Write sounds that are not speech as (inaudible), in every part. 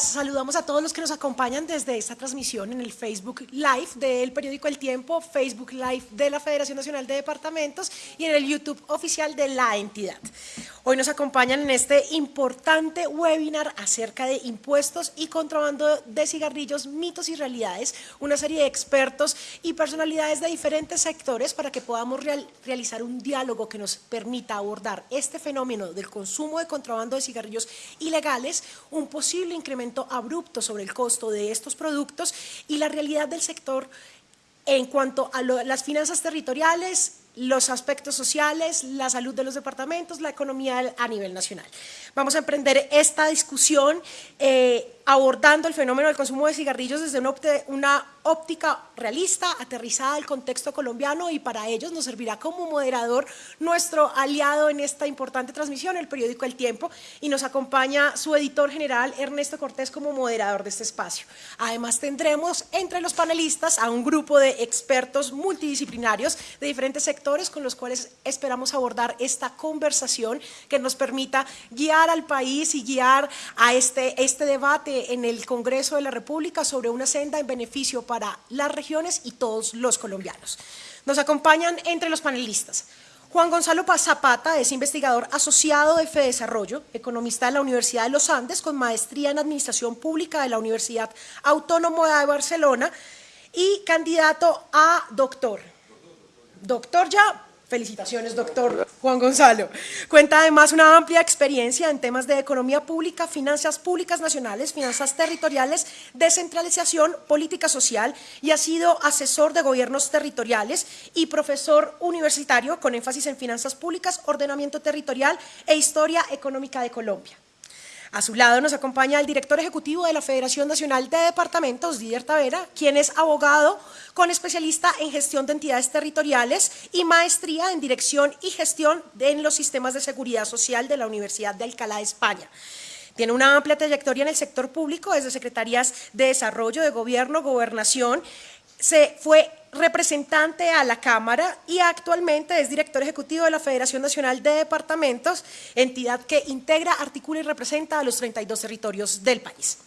Saludamos a todos los que nos acompañan desde esta transmisión en el Facebook Live del periódico El Tiempo, Facebook Live de la Federación Nacional de Departamentos y en el YouTube oficial de la entidad. Hoy nos acompañan en este importante webinar acerca de impuestos y contrabando de cigarrillos, mitos y realidades, una serie de expertos y personalidades de diferentes sectores para que podamos realizar un diálogo que nos permita abordar este fenómeno del consumo de contrabando de cigarrillos ilegales, un posible incremento abrupto sobre el costo de estos productos y la realidad del sector en cuanto a las finanzas territoriales, los aspectos sociales, la salud de los departamentos, la economía a nivel nacional. Vamos a emprender esta discusión eh, abordando el fenómeno del consumo de cigarrillos desde una, óptica realista, aterrizada al contexto colombiano y para ellos nos servirá como moderador nuestro aliado en esta importante transmisión, el periódico El Tiempo, y nos acompaña su editor general Ernesto Cortés como moderador de este espacio. Además tendremos entre los panelistas a un grupo de expertos multidisciplinarios de diferentes sectores con los cuales esperamos abordar esta conversación que nos permita guiar al país y guiar a este, este debate en el Congreso de la República sobre una senda en beneficio para las regiones y todos los colombianos. Nos acompañan entre los panelistas Juan Gonzalo Zapata es investigador asociado de FEDesarrollo, economista de la Universidad de los Andes con maestría en Administración Pública de la Universidad Autónoma de Barcelona y candidato a doctor. Doctor ya, Felicitaciones, doctor Juan Gonzalo. Cuenta además una amplia experiencia en temas de economía pública, finanzas públicas nacionales, finanzas territoriales, descentralización, política social y ha sido asesor de gobiernos territoriales y profesor universitario con énfasis en finanzas públicas, ordenamiento territorial e historia económica de Colombia. A su lado nos acompaña el director ejecutivo de la Federación Nacional de Departamentos, Didier Tavera, quien es abogado con especialista en gestión de entidades territoriales y maestría en dirección y gestión en los sistemas de seguridad social de la Universidad de Alcalá de España. Tiene una amplia trayectoria en el sector público, desde secretarías de Desarrollo, de Gobierno, Gobernación, se fue representante a la Cámara y actualmente es director ejecutivo de la Federación Nacional de Departamentos, entidad que integra, articula y representa a los 32 territorios del país.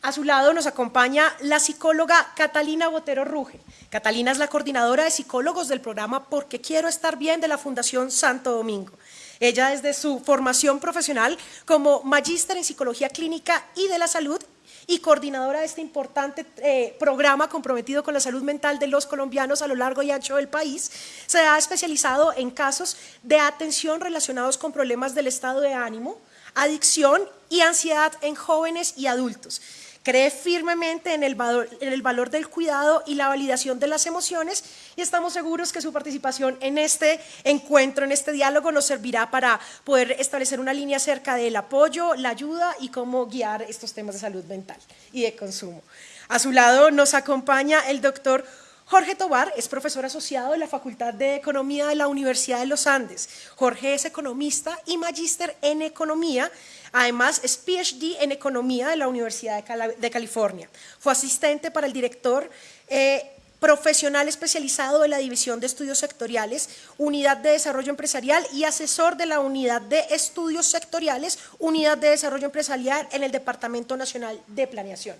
A su lado nos acompaña la psicóloga Catalina Botero Ruge. Catalina es la coordinadora de psicólogos del programa Porque Quiero Estar Bien de la Fundación Santo Domingo. Ella desde su formación profesional como magíster en psicología clínica y de la salud y coordinadora de este importante eh, programa comprometido con la salud mental de los colombianos a lo largo y ancho del país, se ha especializado en casos de atención relacionados con problemas del estado de ánimo, adicción y ansiedad en jóvenes y adultos cree firmemente en el, valor, del cuidado y la validación de las emociones y estamos seguros que su participación en este encuentro, en este diálogo, nos servirá para poder establecer una línea acerca del apoyo, la ayuda y cómo guiar estos temas de salud mental y de consumo. A su lado nos acompaña el doctor Jorge Tobar es profesor asociado de la Facultad de Economía de la Universidad de los Andes. Jorge es economista y magíster en economía. Además, es PhD en economía de la Universidad de California. Fue asistente para el director eh, profesional especializado de la División de Estudios Sectoriales, Unidad de Desarrollo Empresarial y asesor de la Unidad de Estudios Sectoriales, Unidad de Desarrollo Empresarial en el Departamento Nacional de Planeación.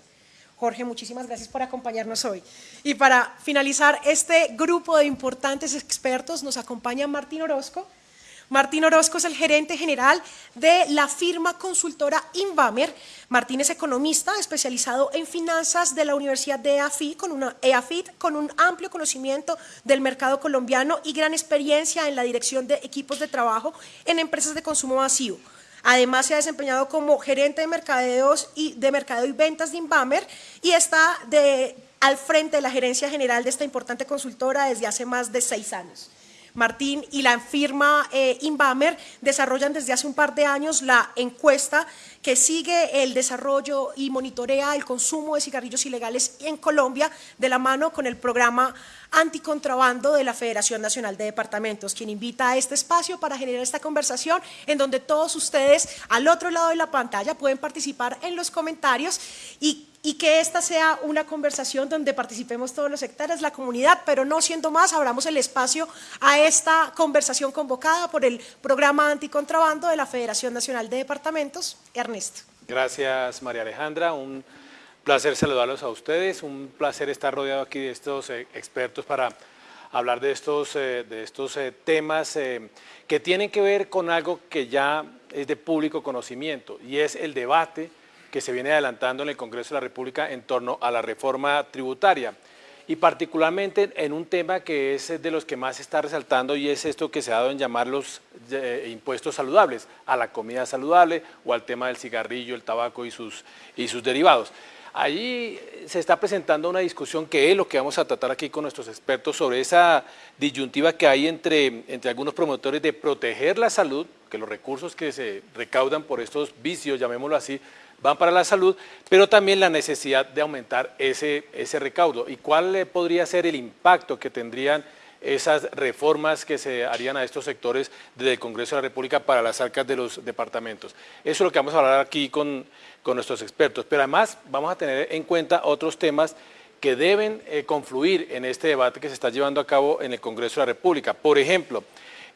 Jorge, muchísimas gracias por acompañarnos hoy. Y para finalizar este grupo de importantes expertos nos acompaña Martín Orozco. Martín Orozco es el gerente general de la firma consultora Invamer. Martín es economista especializado en finanzas de la Universidad de EAFIT con, EAFIT, un amplio conocimiento del mercado colombiano y gran experiencia en la dirección de equipos de trabajo en empresas de consumo masivo. Además, se ha desempeñado como gerente de mercadeos y de mercadeo y ventas de Inbamer y está al frente de la gerencia general de esta importante consultora desde hace más de seis años. Martín y la firma eh, desarrollan desde hace un par de años la encuesta que sigue el desarrollo y monitorea el consumo de cigarrillos ilegales en Colombia de la mano con el programa anticontrabando de la Federación Nacional de Departamentos, quien invita a este espacio para generar esta conversación en donde todos ustedes al otro lado de la pantalla pueden participar en los comentarios y que esta sea una conversación donde participemos todos los sectores, la comunidad, pero no siendo más, abramos el espacio a esta conversación convocada por el programa anticontrabando de la Federación Nacional de Departamentos. Ernesto. Gracias María Alejandra, placer saludarlos a ustedes, un placer estar rodeado aquí de estos eh, expertos para hablar de estos, eh, de estos eh, temas que tienen que ver con algo que ya es de público conocimiento y es el debate que se viene adelantando en el Congreso de la República en torno a la reforma tributaria y particularmente en un tema que es de los que más se está resaltando y es esto que se ha dado en llamar los impuestos saludables, a la comida saludable o al tema del cigarrillo, el tabaco y sus, y sus derivados. Allí se está presentando una discusión que es lo que vamos a tratar aquí con nuestros expertos sobre esa disyuntiva que hay entre, entre algunos promotores de proteger la salud, que los recursos que se recaudan por estos vicios, llamémoslo así, van para la salud, pero también la necesidad de aumentar ese, ese recaudo. ¿Y cuál podría ser el impacto que tendrían esas reformas que se harían a estos sectores desde el Congreso de la República para las arcas de los departamentos? Eso es lo que vamos a hablar aquí con, con nuestros expertos, pero además vamos a tener en cuenta otros temas que deben eh, confluir en este debate que se está llevando a cabo en el Congreso de la República. Por ejemplo,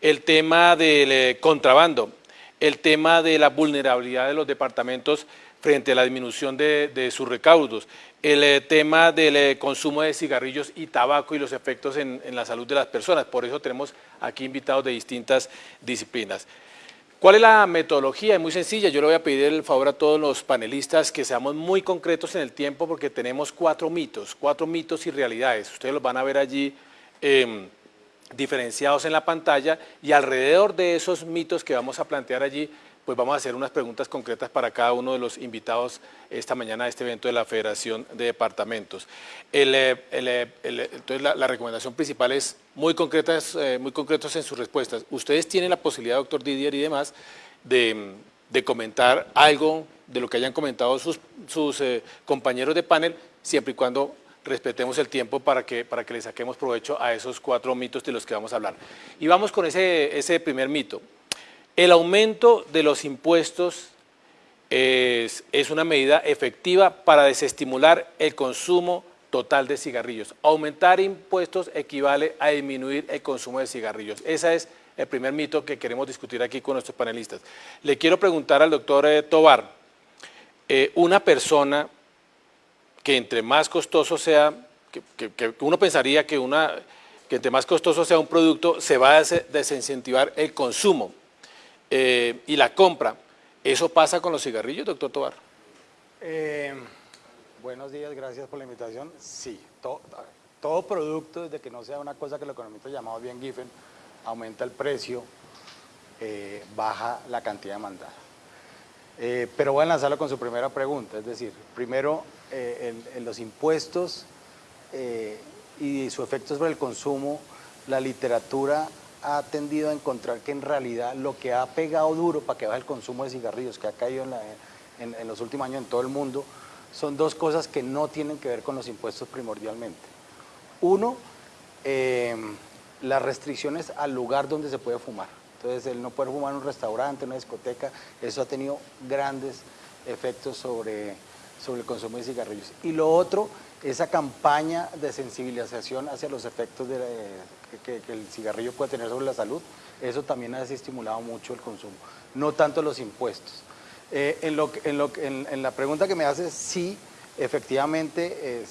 el tema del eh, contrabando, el tema de la vulnerabilidad de los departamentos frente a la disminución de, sus recaudos, el eh, tema del eh, consumo de cigarrillos y tabaco y los efectos en, la salud de las personas. Por eso tenemos aquí invitados de distintas disciplinas. ¿Cuál es la metodología? Es muy sencilla, yo le voy a pedir el favor a todos los panelistas que seamos muy concretos en el tiempo porque tenemos cuatro mitos, cuatro mitos y realidades. Ustedes los van a ver allí em, diferenciados en la pantalla y alrededor de esos mitos que vamos a plantear allí pues vamos a hacer unas preguntas concretas para cada uno de los invitados esta mañana a este evento de la Federación de Departamentos. Eh, eh, entonces la, recomendación principal es muy concretas, eh, muy concretos en sus respuestas. Ustedes tienen la posibilidad, doctor Didier y demás, de, comentar algo de lo que hayan comentado sus, compañeros de panel, siempre y cuando respetemos el tiempo para que, para que le saquemos provecho a esos cuatro mitos de los que vamos a hablar. Y vamos con ese, ese primer mito. El aumento de los impuestos es, una medida efectiva para desestimular el consumo total de cigarrillos. Aumentar impuestos equivale a disminuir el consumo de cigarrillos. Ese es el primer mito que queremos discutir aquí con nuestros panelistas. Le quiero preguntar al doctor eh, Tobar, eh, una persona que entre más costoso sea, que, uno pensaría que, una, que entre más costoso sea un producto, se va a desincentivar el consumo. Eh, y la compra. ¿Eso pasa con los cigarrillos, doctor Tobar? Eh, buenos días, gracias por la invitación. Sí, todo producto, desde que no sea una cosa que los economistas llamamos bien Giffen, aumenta el precio, eh, baja la cantidad demandada. pero voy a lanzarlo con su primera pregunta, es decir, primero, en, los impuestos y su efecto sobre el consumo, la literatura ha tendido a encontrar que en realidad lo que ha pegado duro para que baje el consumo de cigarrillos, que ha caído en, los últimos años en todo el mundo, son dos cosas que no tienen que ver con los impuestos primordialmente. Uno, eh, las restricciones al lugar donde se puede fumar. Entonces, el no poder fumar en un restaurante, en una discoteca, eso ha tenido grandes efectos sobre, sobre el consumo de cigarrillos. Y lo otro esa campaña de sensibilización hacia los efectos que, el cigarrillo puede tener sobre la salud, eso también ha desestimulado mucho el consumo, no tanto los impuestos. Eh, en, la pregunta que me haces, sí, efectivamente, eh,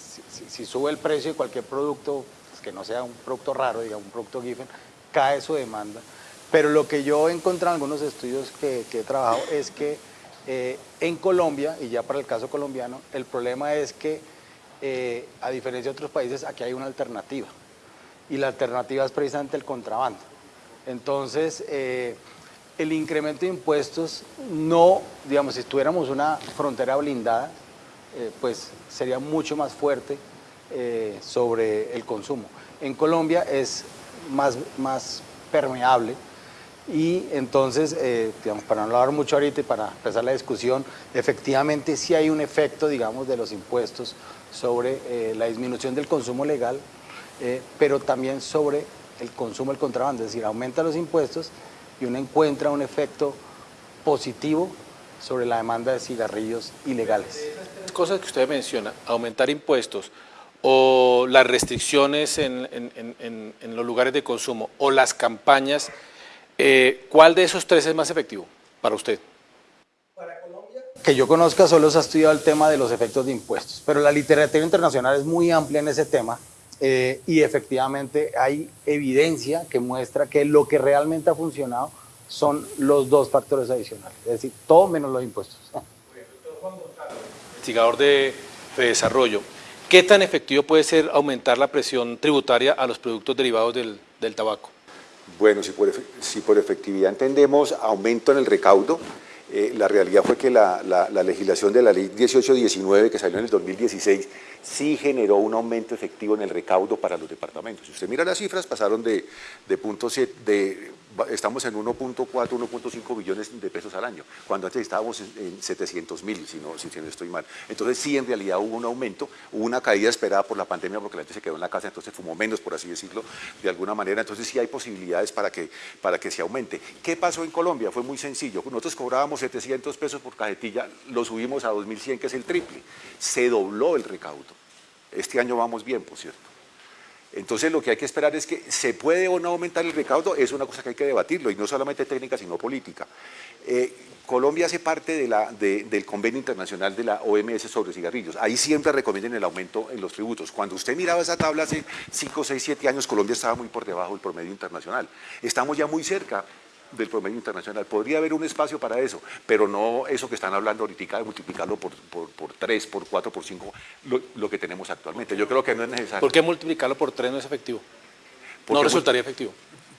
si, sube el precio de cualquier producto, pues, que no sea un producto raro, digamos, un producto Giffen, cae su demanda. Pero lo que yo he encontrado en algunos estudios que, he trabajado es que eh, en Colombia, y ya para el caso colombiano, el problema es que eh, a diferencia de otros países, aquí hay una alternativa. Y la alternativa es precisamente el contrabando. Entonces, eh, el incremento de impuestos no, digamos, si tuviéramos una frontera blindada, eh, pues sería mucho más fuerte sobre el consumo. En Colombia es más, más permeable y entonces, digamos, para no hablar mucho ahorita y para empezar la discusión, efectivamente sí hay un efecto, digamos, de los impuestos sobre eh, la disminución del consumo legal, eh, pero también sobre el consumo del contrabando, es decir, aumenta los impuestos y uno encuentra un efecto positivo sobre la demanda de cigarrillos ilegales. Cosas que usted menciona, aumentar impuestos o las restricciones en, los lugares de consumo o las campañas, eh, ¿cuál de esos tres es más efectivo para usted? Para Colombia, que yo conozca solo se ha estudiado el tema de los efectos de impuestos, pero la literatura internacional es muy amplia en ese tema eh, y efectivamente hay evidencia que muestra que lo que realmente ha funcionado son los dos factores adicionales, es decir, todo menos los impuestos. Investigador de desarrollo, ¿qué tan efectivo puede ser aumentar la presión tributaria a los productos derivados del, del tabaco? Bueno, si por, si por efectividad entendemos aumento en el recaudo, eh, la realidad fue que la, legislación de la ley 1819 que salió en el 2016 sí generó un aumento efectivo en el recaudo para los departamentos. Si usted mira las cifras, pasaron de, de, punto de estamos en 1.4, 1.5 billones de pesos al año, cuando antes estábamos en 700 mil, si no, si no estoy mal. Entonces sí, en realidad hubo un aumento, hubo una caída esperada por la pandemia porque la gente se quedó en la casa, entonces fumó menos, por así decirlo, de alguna manera. Entonces sí hay posibilidades para que, para que se aumente. ¿Qué pasó en Colombia? Fue muy sencillo. Nosotros cobrábamos 700 pesos por cajetilla, lo subimos a 2100, que es el triple. Se dobló el recaudo. Este año vamos bien, por cierto. Entonces lo que hay que esperar es que se puede o no aumentar el recaudo, es una cosa que hay que debatirlo, y no solamente técnica, sino política. Eh, Colombia hace parte de la, del convenio internacional de la OMS sobre cigarrillos. Ahí siempre recomiendan el aumento en los tributos. Cuando usted miraba esa tabla hace 5, 6, 7 años, Colombia estaba muy por debajo del promedio internacional. Estamos ya muy cerca del promedio internacional. Podría haber un espacio para eso, pero no eso que están hablando ahorita de multiplicarlo por, por, por 3, por 4, por 5, lo, que tenemos actualmente. Yo creo que no es necesario. ¿Por qué multiplicarlo por 3 no es efectivo? no resultaría efectivo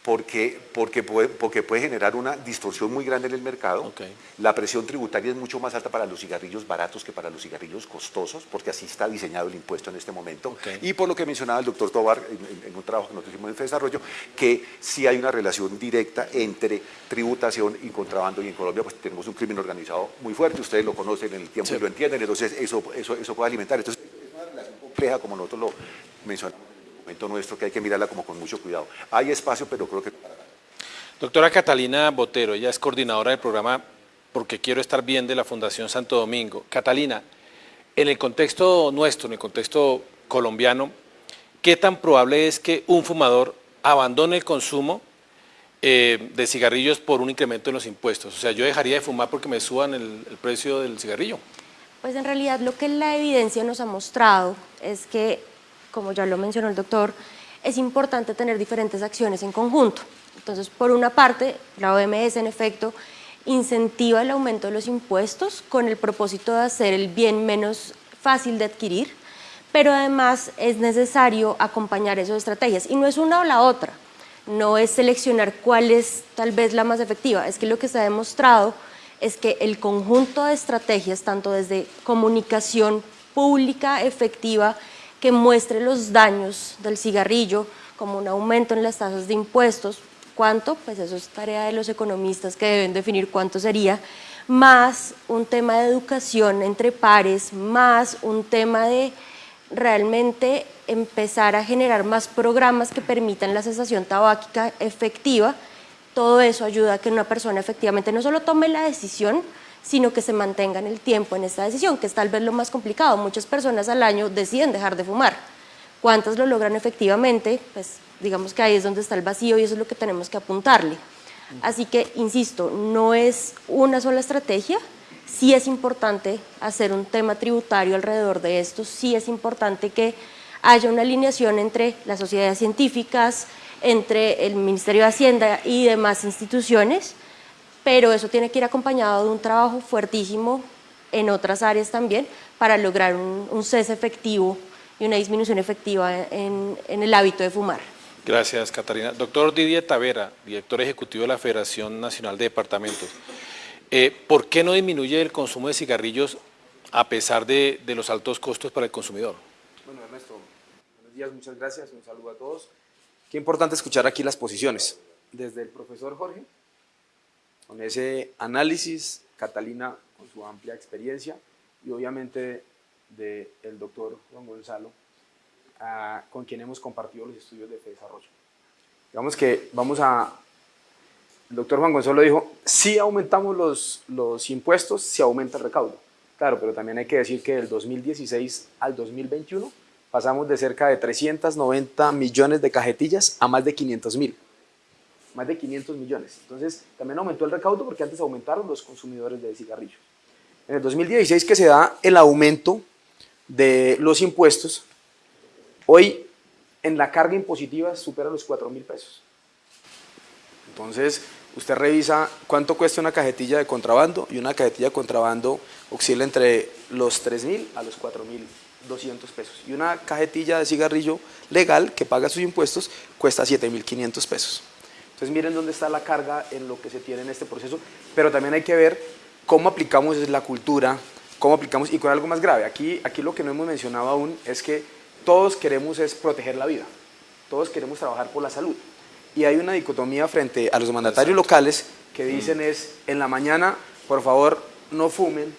porque, porque, puede, porque puede generar una distorsión muy grande en el mercado. La presión tributaria es mucho más alta para los cigarrillos baratos que para los cigarrillos costosos, porque así está diseñado el impuesto en este momento. Y por lo que mencionaba el doctor Tobar en, un trabajo que nosotros hicimos en desarrollo, que sí hay una relación directa entre tributación y contrabando. Y en Colombia pues tenemos un crimen organizado muy fuerte, ustedes lo conocen en el tiempo y lo entienden, entonces eso, eso, eso puede alimentar. Entonces es una relación compleja como nosotros lo mencionamos momento nuestro que hay que mirarla como con mucho cuidado. Hay espacio, pero creo que... Doctora Catalina Botero, ella es coordinadora del programa Porque Quiero Estar Bien de la Fundación Santo Domingo. Catalina, en el contexto nuestro, en el contexto colombiano, ¿qué tan probable es que un fumador abandone el consumo eh, de cigarrillos por un incremento en los impuestos? O sea, yo dejaría de fumar porque me suban el, el precio del cigarrillo. Pues en realidad lo que la evidencia nos ha mostrado es que como ya lo mencionó el doctor, es importante tener diferentes acciones en conjunto. Entonces, por una parte, la OMS en efecto incentiva el aumento de los impuestos con el propósito de hacer el bien menos fácil de adquirir, pero además es necesario acompañar esas estrategias. Y no es una o la otra, no es seleccionar cuál es tal vez la más efectiva, es que lo que se ha demostrado es que el conjunto de estrategias, tanto desde comunicación pública efectiva que muestre los daños del cigarrillo, como un aumento en las tasas de impuestos, ¿cuánto? Pues eso es tarea de los economistas que deben definir cuánto sería, más un tema de educación entre pares, más un tema de realmente empezar a generar más programas que permitan la cesación tabáquica efectiva, todo eso ayuda a que una persona efectivamente no solo tome la decisión, sino que se mantenga en el tiempo en esta decisión, que es tal vez lo más complicado. Muchas personas al año deciden dejar de fumar. ¿Cuántas lo logran efectivamente? Pues digamos que ahí es donde está el vacío y eso es lo que tenemos que apuntarle. Así que, insisto, no es una sola estrategia, sí es importante hacer un tema tributario alrededor de esto, sí es importante que haya una alineación entre las sociedades científicas, entre el Ministerio de Hacienda y demás instituciones, pero eso tiene que ir acompañado de un trabajo fuertísimo en otras áreas también para lograr un, cese efectivo y una disminución efectiva en, el hábito de fumar. Gracias, Catarina. Doctor Didier Tavera, director ejecutivo de la Federación Nacional de Departamentos. Eh, ¿Por qué no disminuye el consumo de cigarrillos a pesar de, de, los altos costos para el consumidor? Bueno, Ernesto, buenos días, muchas gracias, un saludo a todos. Qué importante escuchar aquí las posiciones. Desde el profesor Jorge, con ese análisis, Catalina con su amplia experiencia y obviamente del doctor Juan Gonzalo, ah, con quien hemos compartido los estudios de desarrollo. Digamos que vamos a... El doctor Juan Gonzalo dijo, si aumentamos los, los impuestos, se aumenta el recaudo. Claro, pero también hay que decir que del 2016 al 2021 pasamos de cerca de 390 millones de cajetillas a más de 500 mil más de 500 millones. Entonces, también aumentó el recaudo porque antes aumentaron los consumidores de cigarrillos. En el 2016 que se da el aumento de los impuestos, hoy en la carga impositiva supera los 4 mil pesos. Entonces, usted revisa cuánto cuesta una cajetilla de contrabando y una cajetilla de contrabando oscila entre los 3 mil a los 4 mil 200 pesos. Y una cajetilla de cigarrillo legal que paga sus impuestos cuesta 7.500 pesos. Entonces miren dónde está la carga en lo que se tiene en este proceso, pero también hay que ver cómo aplicamos la cultura, cómo aplicamos, y con algo más grave, aquí, aquí lo que no hemos mencionado aún es que todos queremos es proteger la vida, todos queremos trabajar por la salud, y hay una dicotomía frente a los mandatarios locales que dicen es, en la mañana, por favor, no fumen,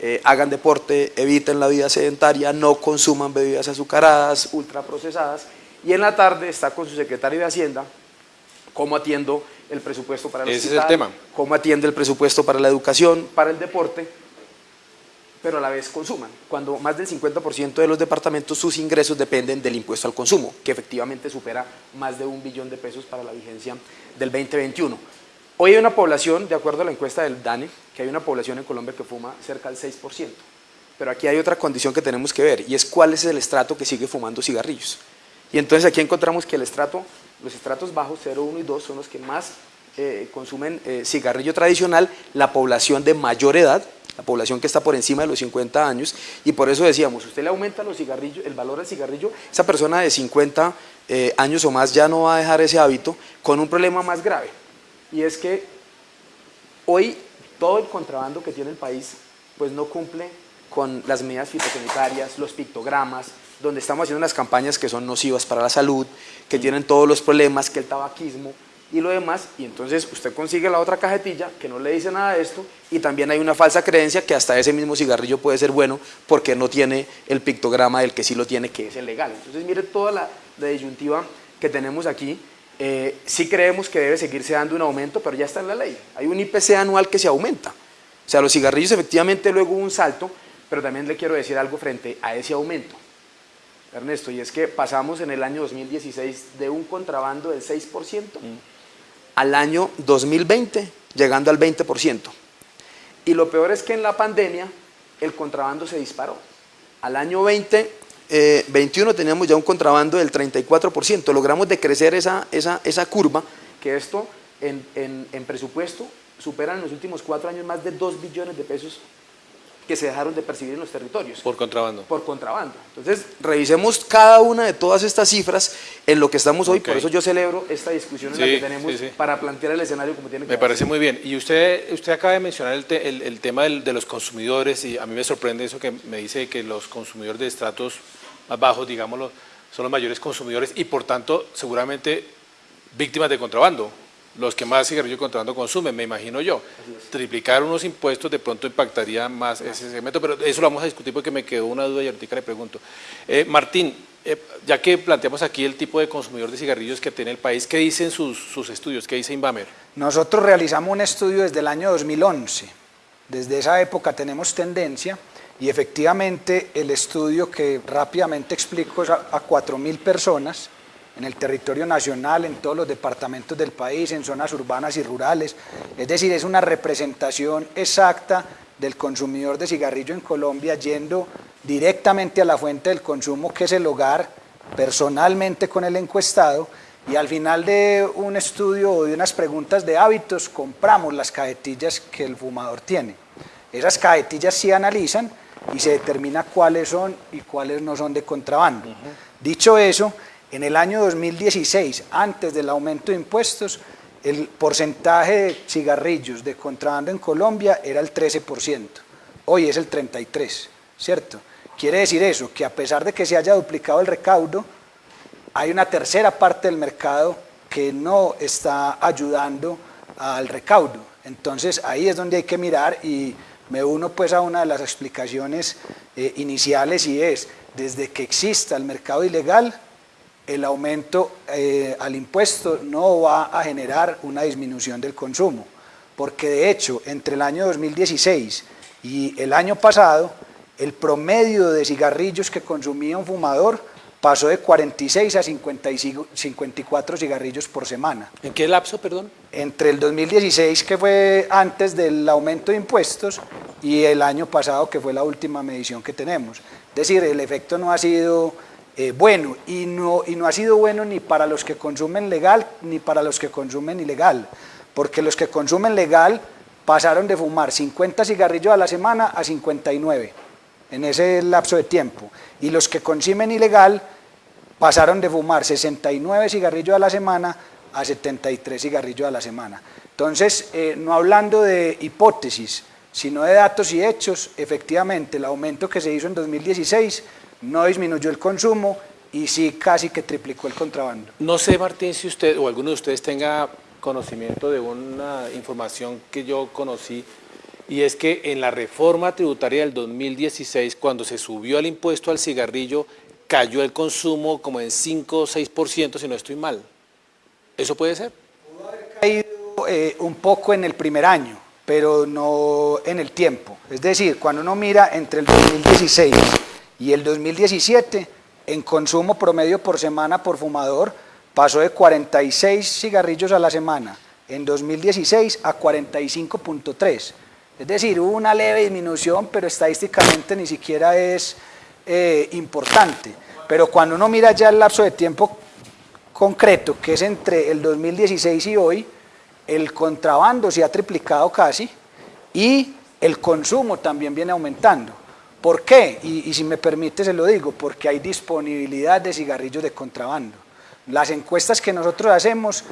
eh, hagan deporte, eviten la vida sedentaria, no consuman bebidas azucaradas, ultraprocesadas, y en la tarde está con su secretario de Hacienda, cómo atiendo el presupuesto para el Ese es el tema. cómo atiende el presupuesto para la educación, para el deporte, pero a la vez consuman, cuando más del 50% de los departamentos sus ingresos dependen del impuesto al consumo, que efectivamente supera más de un billón de pesos para la vigencia del 2021. Hoy hay una población, de acuerdo a la encuesta del DANE, que hay una población en Colombia que fuma cerca del 6%. Pero aquí hay otra condición que tenemos que ver y es cuál es el estrato que sigue fumando cigarrillos. Y entonces aquí encontramos que el estrato, los estratos bajos 0, 1 y 2 son los que más eh, consumen eh, cigarrillo tradicional, la población de mayor edad, la población que está por encima de los 50 años, y por eso decíamos, usted le aumenta los cigarrillos, el valor del cigarrillo, esa persona de 50 eh, años o más ya no va a dejar ese hábito con un problema más grave, y es que hoy todo el contrabando que tiene el país pues no cumple con las medidas fitosanitarias, los pictogramas, donde estamos haciendo unas campañas que son nocivas para la salud, que tienen todos los problemas, que el tabaquismo y lo demás, y entonces usted consigue la otra cajetilla que no le dice nada de esto, y también hay una falsa creencia que hasta ese mismo cigarrillo puede ser bueno porque no tiene el pictograma del que sí lo tiene, que es el legal. Entonces mire toda la, la disyuntiva que tenemos aquí, eh, sí creemos que debe seguirse dando un aumento, pero ya está en la ley. Hay un IPC anual que se aumenta. O sea, los cigarrillos efectivamente luego hubo un salto, pero también le quiero decir algo frente a ese aumento. Ernesto, y es que pasamos en el año 2016 de un contrabando del 6% al año 2020 llegando al 20%. Y lo peor es que en la pandemia el contrabando se disparó. Al año 20 eh, 21 teníamos ya un contrabando del 34%, logramos decrecer esa, esa, esa curva, que esto en, en, en presupuesto supera en los últimos cuatro años más de 2 billones de pesos que se dejaron de percibir en los territorios. Por contrabando. Por contrabando. Entonces, revisemos cada una de todas estas cifras en lo que estamos hoy, por eso yo celebro esta discusión en la Sí, que tenemos sí, sí. para plantear el escenario como tiene que Me ser. parece muy bien. Y usted, usted acaba de mencionar el, te- el- el tema del- de los consumidores y a mí me sorprende eso que me dice que los consumidores de estratos más bajos, digámoslo, son los mayores consumidores y por tanto seguramente víctimas de contrabando, los que más cigarrillo de contrabando consumen, me imagino yo. Triplicar unos impuestos de pronto impactaría más ese segmento, pero eso lo vamos a discutir porque me quedó una duda y ahorita le pregunto. Eh, Martín, eh, ya que planteamos aquí el tipo de consumidor de cigarrillos que tiene el país, ¿qué dicen sus, sus estudios? ¿Qué dice Invamer? Nosotros realizamos un estudio desde el año 2011. Desde esa época tenemos tendencia y efectivamente el estudio que rápidamente explico es a, a 4.000 personas en el territorio nacional, en todos los departamentos del país, en zonas urbanas y rurales. Es decir, es una representación exacta del consumidor de cigarrillo en Colombia yendo directamente a la fuente del consumo que es el hogar, personalmente con el encuestado y al final de un estudio o de unas preguntas de hábitos compramos las cajetillas que el fumador tiene. Esas cajetillas se analizan y se determina cuáles son y cuáles no son de contrabando. Dicho eso, en el año 2016, antes del aumento de impuestos, el porcentaje de cigarrillos de contrabando en Colombia era el 13%, hoy es el 33%, ¿cierto? Quiere decir eso, que a pesar de que se haya duplicado el recaudo, hay una tercera parte del mercado que no está ayudando al recaudo. Entonces ahí es donde hay que mirar y me uno pues a una de las explicaciones eh, iniciales y es, desde que exista el mercado ilegal, el aumento eh, al impuesto no va a generar una disminución del consumo, porque de hecho entre el año 2016 y el año pasado, el promedio de cigarrillos que consumía un fumador pasó de 46 a 55 54 cigarrillos por semana. ¿En qué lapso, perdón? Entre el 2016, que fue antes del aumento de impuestos, y el año pasado que fue la última medición que tenemos. Es decir, el efecto no ha sido eh, bueno y no, ha sido bueno ni para los que consumen legal ni para los que consumen ilegal, porque los que consumen legal pasaron de fumar 50 cigarrillos a la semana a 59 en ese lapso de tiempo y los que consumen ilegal pasaron de fumar 69 cigarrillos a la semana a 73 cigarrillos a la semana. Entonces, eh, no hablando de hipótesis, sino de datos y hechos, efectivamente el aumento que se hizo en 2016 no disminuyó el consumo y sí casi que triplicó el contrabando. No sé, Martín, si usted o alguno de ustedes tenga conocimiento de una información que yo conocí y es que en la reforma tributaria del 2016, cuando se subió el impuesto al cigarrillo, cayó el consumo como en 5 o 6%, si no estoy mal. ¿Eso puede ser? Pudo haber caído eh, un poco en el primer año, pero no en el tiempo. Es decir, cuando uno mira entre el 2016 y el 2017, en consumo promedio por semana por fumador, pasó de 46 cigarrillos a la semana en 2016 a 45.3. Es decir, hubo una leve disminución, pero estadísticamente ni siquiera es eh, importante. Pero cuando uno mira ya el lapso de tiempo concreto, que es entre el 2016 y hoy, el contrabando se ha triplicado casi y el consumo también viene aumentando. ¿Por qué? Y, si me permite se lo digo, porque hay disponibilidad de cigarrillos de contrabando. Las encuestas que nosotros hacemos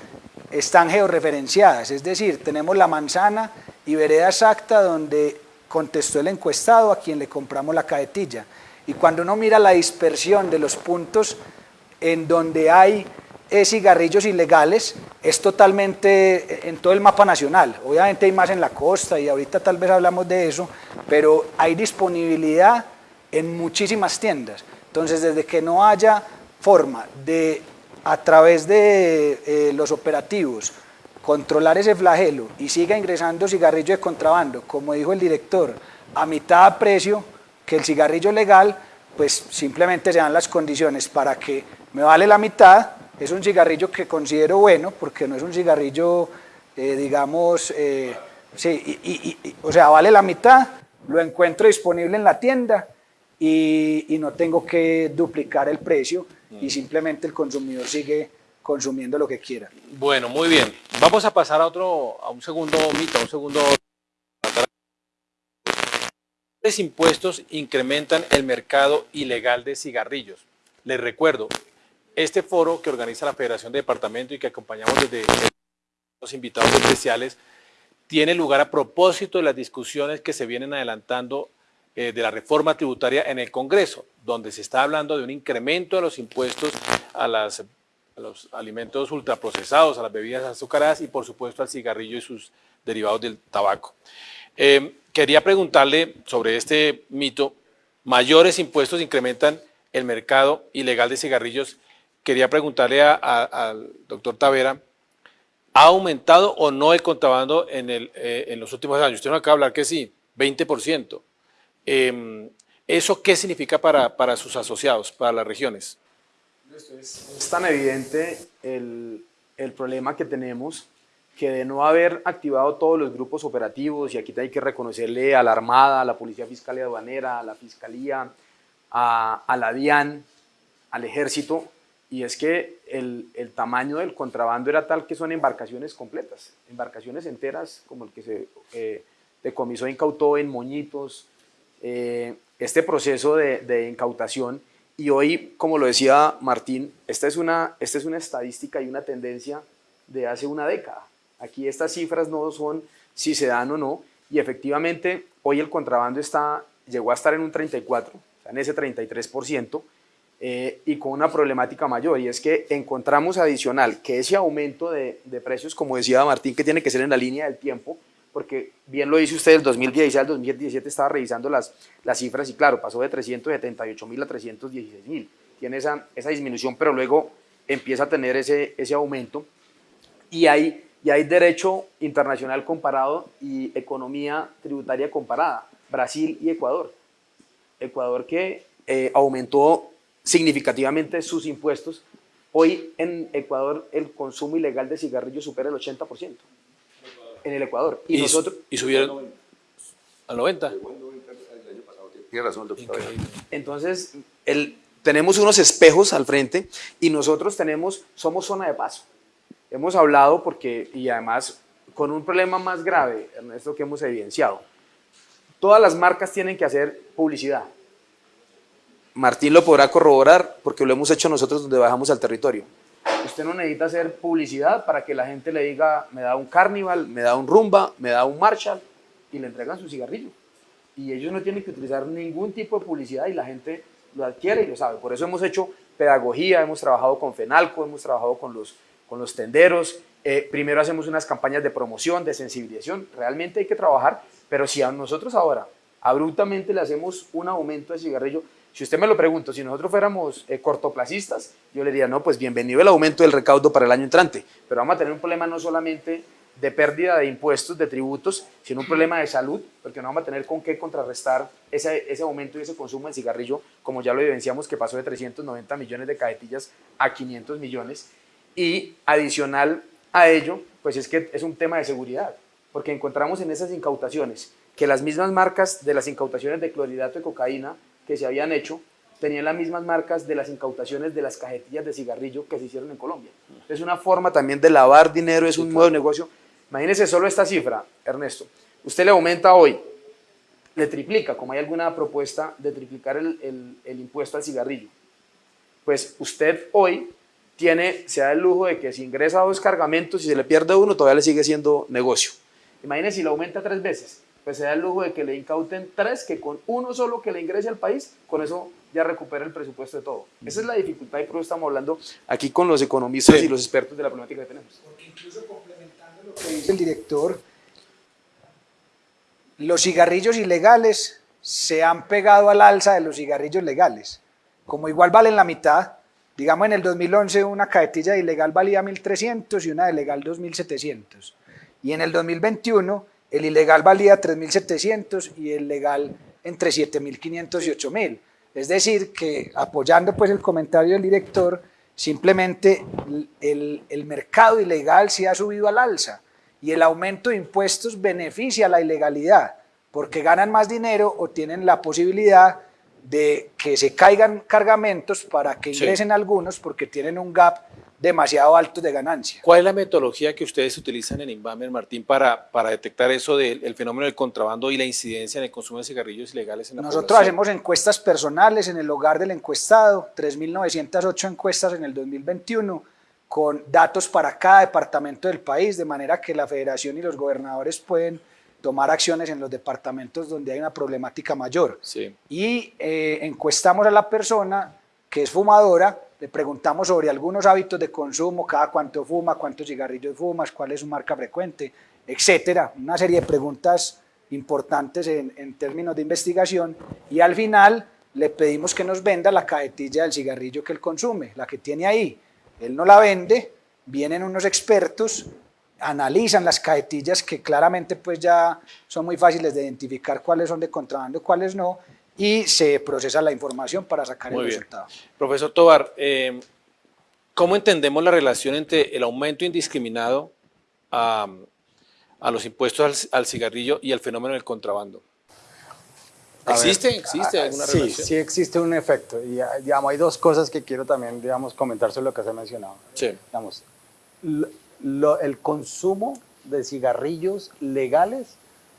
están georreferenciadas, es decir, tenemos la manzana y vereda exacta donde contestó el encuestado a quien le compramos la cajetilla. Y cuando uno mira la dispersión de los puntos en donde hay eh, cigarrillos ilegales, es totalmente eh, en todo el mapa nacional. Obviamente hay más en la costa y ahorita tal vez hablamos de eso, pero hay disponibilidad en muchísimas tiendas. Entonces, desde que no haya forma de, a través de eh, los operativos, controlar ese flagelo y siga ingresando cigarrillo de contrabando, como dijo el director, a mitad de precio que el cigarrillo legal, pues simplemente se dan las condiciones para que me vale la mitad, es un cigarrillo que considero bueno, porque no es un cigarrillo, eh, digamos, eh, sí, y, o sea, vale la mitad, lo encuentro disponible en la tienda y, no tengo que duplicar el precio y simplemente el consumidor sigue consumiendo lo que quiera. Bueno, muy bien. Vamos a pasar a otro, a un segundo mito, a un segundo... Los impuestos incrementan el mercado ilegal de cigarrillos. Les recuerdo, este foro que organiza la Federación de Departamento y que acompañamos desde los invitados especiales, tiene lugar a propósito de las discusiones que se vienen adelantando eh, de la reforma tributaria en el Congreso, donde se está hablando de un incremento de los impuestos a los alimentos ultraprocesados, a las bebidas azucaradas y por supuesto al cigarrillo y sus derivados del tabaco. Eh, quería preguntarle sobre este mito, mayores impuestos incrementan el mercado ilegal de cigarrillos. Quería preguntarle al doctor Tavera, ¿ha aumentado o no el contrabando en, eh, los últimos años? Usted no acaba de hablar que sí, 20%. Eh, ¿Eso qué significa para, sus asociados, para las regiones? Es, tan evidente el, problema que tenemos que de no haber activado todos los grupos operativos, y aquí hay que reconocerle a la Armada, a la Policía Fiscal y Aduanera, a la Fiscalía, a, a la DIAN, al Ejército, y es que el, el, tamaño del contrabando era tal que son embarcaciones completas, embarcaciones enteras como el que se eh, decomisó incautó en Moñitos, eh, este proceso de, de incautación y hoy, como lo decía Martín, esta es, una, esta es una estadística y una tendencia de hace una década. Aquí estas cifras no son si se dan o no, y efectivamente hoy el contrabando está, llegó a estar en un 34, o sea, en ese 33%, eh, y con una problemática mayor, y es que encontramos adicional que ese aumento de, de precios, como decía Martín, que tiene que ser en la línea del tiempo, porque bien lo dice usted, del 2016 al 2017 estaba revisando las, las cifras y claro, pasó de 378 mil a 316 mil. Tiene esa, esa disminución, pero luego empieza a tener ese, ese aumento y hay, y hay derecho internacional comparado y economía tributaria comparada, Brasil y Ecuador. Ecuador que eh, aumentó significativamente sus impuestos. Hoy en Ecuador el consumo ilegal de cigarrillos supera el 80% en el Ecuador. Y, nosotros... Y subieron... Al 90. Tiene razón, doctor. Entonces, el, tenemos unos espejos al frente y nosotros tenemos, somos zona de paso. Hemos hablado porque, y además con un problema más grave, Ernesto, que hemos evidenciado. Todas las marcas tienen que hacer publicidad. Martín lo podrá corroborar porque lo hemos hecho nosotros donde bajamos al territorio. Usted no necesita hacer publicidad para que la gente le diga, me da un carnival, me da un rumba, me da un Marshall y le entregan su cigarrillo. Y ellos no tienen que utilizar ningún tipo de publicidad y la gente lo adquiere y lo sabe. Por eso hemos hecho pedagogía, hemos trabajado con FENALCO, hemos trabajado con los, con los tenderos. Eh, primero hacemos unas campañas de promoción, de sensibilización. Realmente hay que trabajar, pero si a nosotros ahora abruptamente le hacemos un aumento de cigarrillo, si usted me lo pregunta, si nosotros fuéramos eh, cortoplacistas, yo le diría, no, pues bienvenido el aumento del recaudo para el año entrante, pero vamos a tener un problema no solamente de pérdida de impuestos, de tributos, sino un problema de salud, porque no vamos a tener con qué contrarrestar ese, ese aumento y ese consumo de cigarrillo, como ya lo evidenciamos, que pasó de 390 millones de cajetillas a 500 millones. Y adicional a ello, pues es que es un tema de seguridad, porque encontramos en esas incautaciones que las mismas marcas de las incautaciones de clorhidrato de cocaína que se habían hecho tenían las mismas marcas de las incautaciones de las cajetillas de cigarrillo que se hicieron en Colombia. Es una forma también de lavar dinero, es un nuevo negocio Imagínese solo esta cifra, Ernesto. Usted le aumenta hoy, le triplica, como hay alguna propuesta de triplicar el, impuesto al cigarrillo. Pues usted hoy tiene, se da el lujo de que si ingresa dos cargamentos y se le pierde uno, todavía le sigue siendo negocio. Imagínese si le aumenta tres veces, pues se da el lujo de que le incauten tres, que con uno solo que le ingrese al país, con eso ya recupera el presupuesto de todo. Esa es la dificultad y por eso estamos hablando aquí con los economistas y los expertos de la problemática que tenemos. Porque incluso dice el director, los cigarrillos ilegales se han pegado al alza de los cigarrillos legales. Como igual valen la mitad, digamos en el 2011 una cajetilla ilegal valía 1.300 y una de legal 2.700. Y en el 2021 el ilegal valía 3.700 y el legal entre 7.500 y 8.000. Es decir, que apoyando pues el comentario del director, simplemente el, el mercado ilegal se ha subido al alza y el aumento de impuestos beneficia a la ilegalidad porque ganan más dinero o tienen la posibilidad de que se caigan cargamentos para que ingresen algunos porque tienen un gap demasiado alto de ganancia. ¿Cuál es la metodología que ustedes utilizan en Inbamer, Martín, para, para detectar eso del fenómeno del contrabando y la incidencia en el consumo de cigarrillos ilegales en la Nosotros hacemos encuestas personales en el hogar del encuestado, 3.908 encuestas en el 2021, con datos para cada departamento del país, de manera que la federación y los gobernadores pueden tomar acciones en los departamentos donde hay una problemática mayor. Y eh, encuestamos a la persona que es fumadora, le preguntamos sobre algunos hábitos de consumo, cada cuánto fuma, cuántos cigarrillos fumas, cuál es su marca frecuente, etcétera. Una serie de preguntas importantes en, términos de investigación y al final le pedimos que nos venda la cajetilla del cigarrillo que él consume, la que tiene ahí él no la vende, vienen unos expertos, analizan las cajetillas que claramente pues ya son muy fáciles de identificar cuáles son de contrabando, cuáles no, y se procesa la información para sacar el resultado. Profesor Tobar, eh, ¿cómo entendemos la relación entre el aumento indiscriminado a, los impuestos al, al cigarrillo y el fenómeno del contrabando? ¿Existe? ¿Existe alguna sí, relación? Sí, existe un efecto. Y ah, digamos, hay dos cosas que quiero también digamos, comentar sobre lo que se ha mencionado. Sí. Digamos, el consumo de cigarrillos legales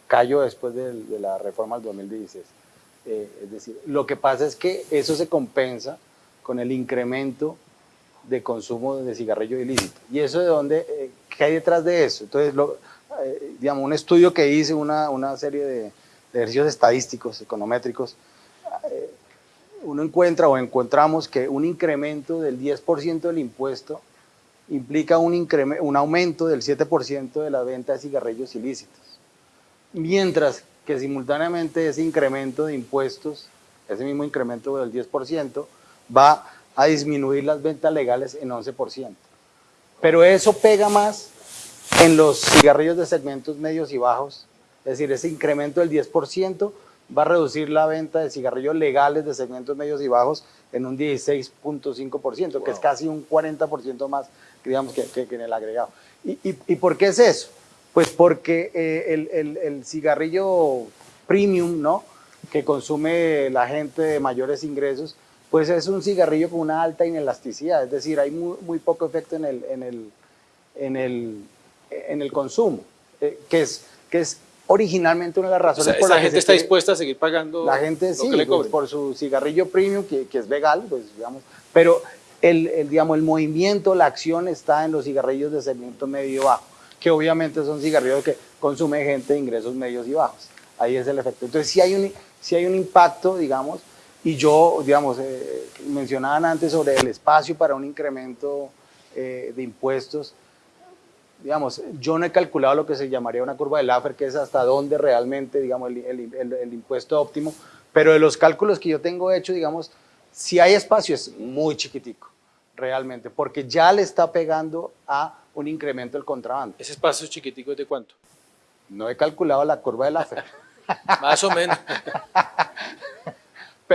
cayó después de, la reforma del 2016. Eh, es decir, lo que pasa es que eso se compensa con el incremento de consumo de cigarrillo ilícito. ¿Y eso de dónde? Eh, ¿Qué hay detrás de eso? Entonces, lo, eh, digamos, un estudio que hice, una, una serie de ejercicios estadísticos, econométricos, eh, uno encuentra o encontramos que un incremento del 10% del impuesto implica un, un aumento del 7% de la venta de cigarrillos ilícitos. Mientras que simultáneamente ese incremento de impuestos, ese mismo incremento del 10%, va a disminuir las ventas legales en 11%. Pero eso pega más en los cigarrillos de segmentos medios y bajos es decir, ese incremento del 10% va a reducir la venta de cigarrillos legales de segmentos medios y bajos en un 16.5%, que es casi un 40% más digamos, que, en el agregado. ¿Y, por qué es eso? Pues porque eh, el, cigarrillo premium, ¿no? Que consume la gente de mayores ingresos, pues es un cigarrillo con una alta inelasticidad, es decir, hay muy, muy poco efecto en el, en el, en el, en el consumo, eh, que, es, que es originalmente una de las O razones sea, por que gente está dispuesta a seguir pagando la gente lo sí, que le pues, por su cigarrillo premium, que, que es legal, pues digamos, pero el, el, digamos, el movimiento, la acción está en los cigarrillos de segmento medio bajo, que obviamente son cigarrillos que consume gente de ingresos medios y bajos. Ahí es el efecto. Entonces, si hay un, sí hay un impacto, digamos, y yo, digamos, eh, mencionaban antes sobre el espacio para un incremento eh, de impuestos, digamos, yo no he calculado lo que se llamaría una curva de Laffer, que es hasta dónde realmente, digamos, el- el- el impuesto óptimo, pero de los cálculos que yo tengo hecho, digamos, si hay espacio es muy chiquitico, realmente, porque ya le está pegando a un incremento del contrabando. ¿Ese espacio chiquitico es de cuánto? No he calculado la curva de Laffer. (laughs) Más o menos.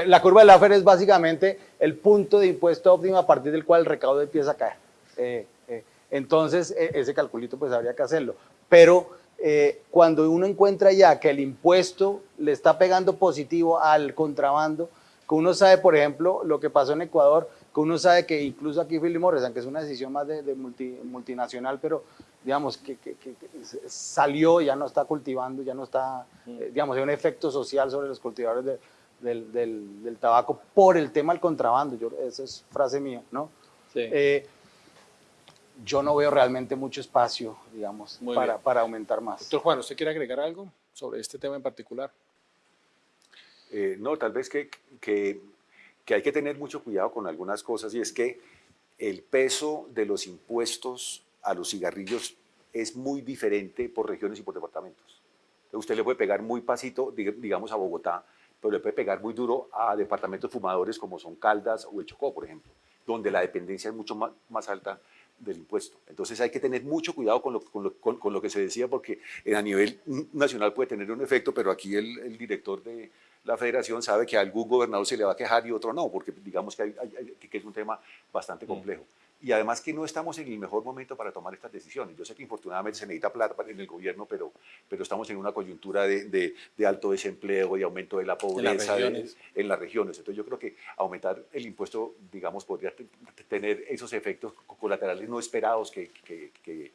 La curva de Laffer es básicamente el punto de impuesto óptimo a partir del cual el recaudo empieza a caer. Eh, eh, entonces, e- ese calculito pues habría que hacerlo. Pero eh, cuando uno encuentra ya que el impuesto le está pegando positivo al contrabando, que uno sabe, por ejemplo, lo que pasó en Ecuador, que uno sabe que incluso aquí Philip Morris, aunque es una decisión más de, de multi- multinacional, pero digamos que, que- que- salió, ya no está cultivando, ya no está, eh, digamos, hay un efecto social sobre los cultivadores de- del, del- del tabaco por el tema del contrabando, yo, esa es frase mía, ¿no? Sí. Eh, yo no veo realmente mucho espacio, digamos, para, para aumentar más. Doctor Juan, ¿usted quiere agregar algo sobre este tema en particular? Eh, no, tal vez que, que, que hay que tener mucho cuidado con algunas cosas y es que el peso de los impuestos a los cigarrillos es muy diferente por regiones y por departamentos. Usted le puede pegar muy pasito, dig- digamos, a Bogotá, pero le puede pegar muy duro a departamentos fumadores como son Caldas o el Chocó, por ejemplo, donde la dependencia es mucho más, alta del impuesto. Entonces hay que tener mucho cuidado con lo, que se decía, porque a nivel nacional puede tener un efecto, pero aquí el, el director de la federación sabe que a algún gobernador se le va a quejar y otro no, porque digamos que, hay- hay- hay- que es un tema bastante complejo. Y además que no estamos en el mejor momento para tomar estas decisiones. Yo sé que infortunadamente se necesita plata en el gobierno, pero, pero estamos en una coyuntura de, de- de alto desempleo y aumento de la pobreza de- en las regiones. Entonces yo creo que aumentar el impuesto, digamos, podría te- tener esos efectos colaterales no esperados que, que, que-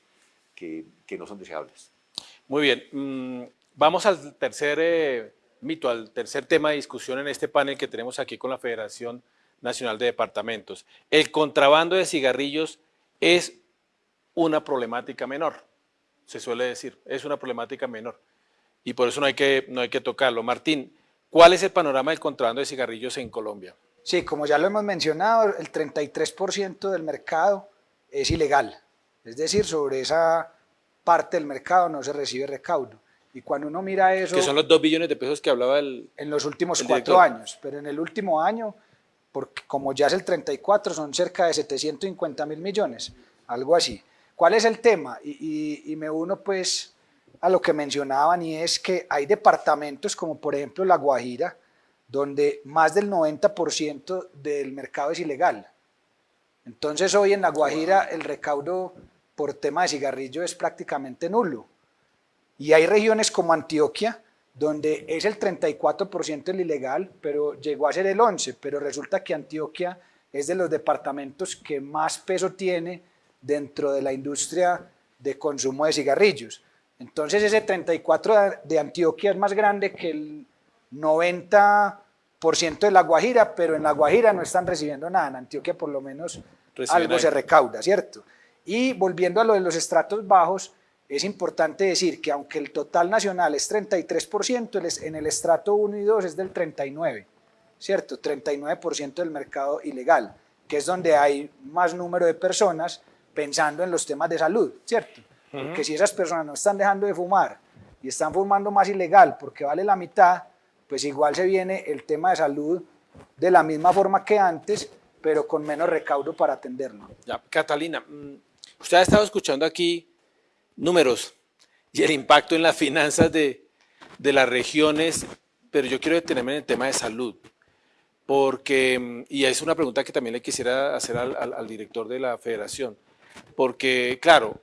que- que no son deseables. Muy bien, mm, vamos al tercer eh, mito, al tercer tema de discusión en este panel que tenemos aquí con la Federación Nacional de Departamentos. El contrabando de cigarrillos es una problemática menor, se suele decir, es una problemática menor. Y por eso no hay que, no hay que tocarlo. Martín, ¿cuál es el panorama del contrabando de cigarrillos en Colombia? Sí, como ya lo hemos mencionado, el 33% del mercado es ilegal. Es decir, sobre esa parte del mercado no se recibe recaudo. Y cuando uno mira eso Que son los dos billones de pesos que hablaba el... en los últimos cuatro años, pero en el último año, porque como ya es el 34, son cerca de 750 mil millones, algo así. ¿Cuál es el tema? Y, y- y me uno pues a lo que mencionaban y es que hay departamentos como por ejemplo La Guajira, donde más del 90% del mercado es ilegal. Entonces hoy en La Guajira el recaudo por tema de cigarrillo es prácticamente nulo. Y hay regiones como Antioquia, donde es el 34% el ilegal, pero llegó a ser el 11%, pero resulta que Antioquia es de los departamentos que más peso tiene dentro de la industria de consumo de cigarrillos. Entonces ese 34% de- Antioquia es más grande que el 90% de La Guajira, pero en La Guajira no están recibiendo nada, en Antioquia por lo menos Reciben algo se recauda, ¿cierto? Y volviendo a lo de los estratos bajos, es importante decir que aunque el total nacional es 33%, el es- en el estrato 1 y 2 es del 39%, ¿cierto? 39% del mercado ilegal, que es donde hay más número de personas pensando en los temas de salud, ¿cierto? Porque si esas personas no están dejando de fumar y están fumando más ilegal porque vale la mitad, pues igual se viene el tema de salud de la misma forma que antes, pero con menos recaudo para atenderlo. Ya, Catalina, mm, usted ha estado escuchando aquí números y el impacto en las finanzas de, de las regiones, pero yo quiero detenerme en el tema de salud, porque, mm, y es una pregunta que también le quisiera hacer al, al- director de la federación, porque, claro,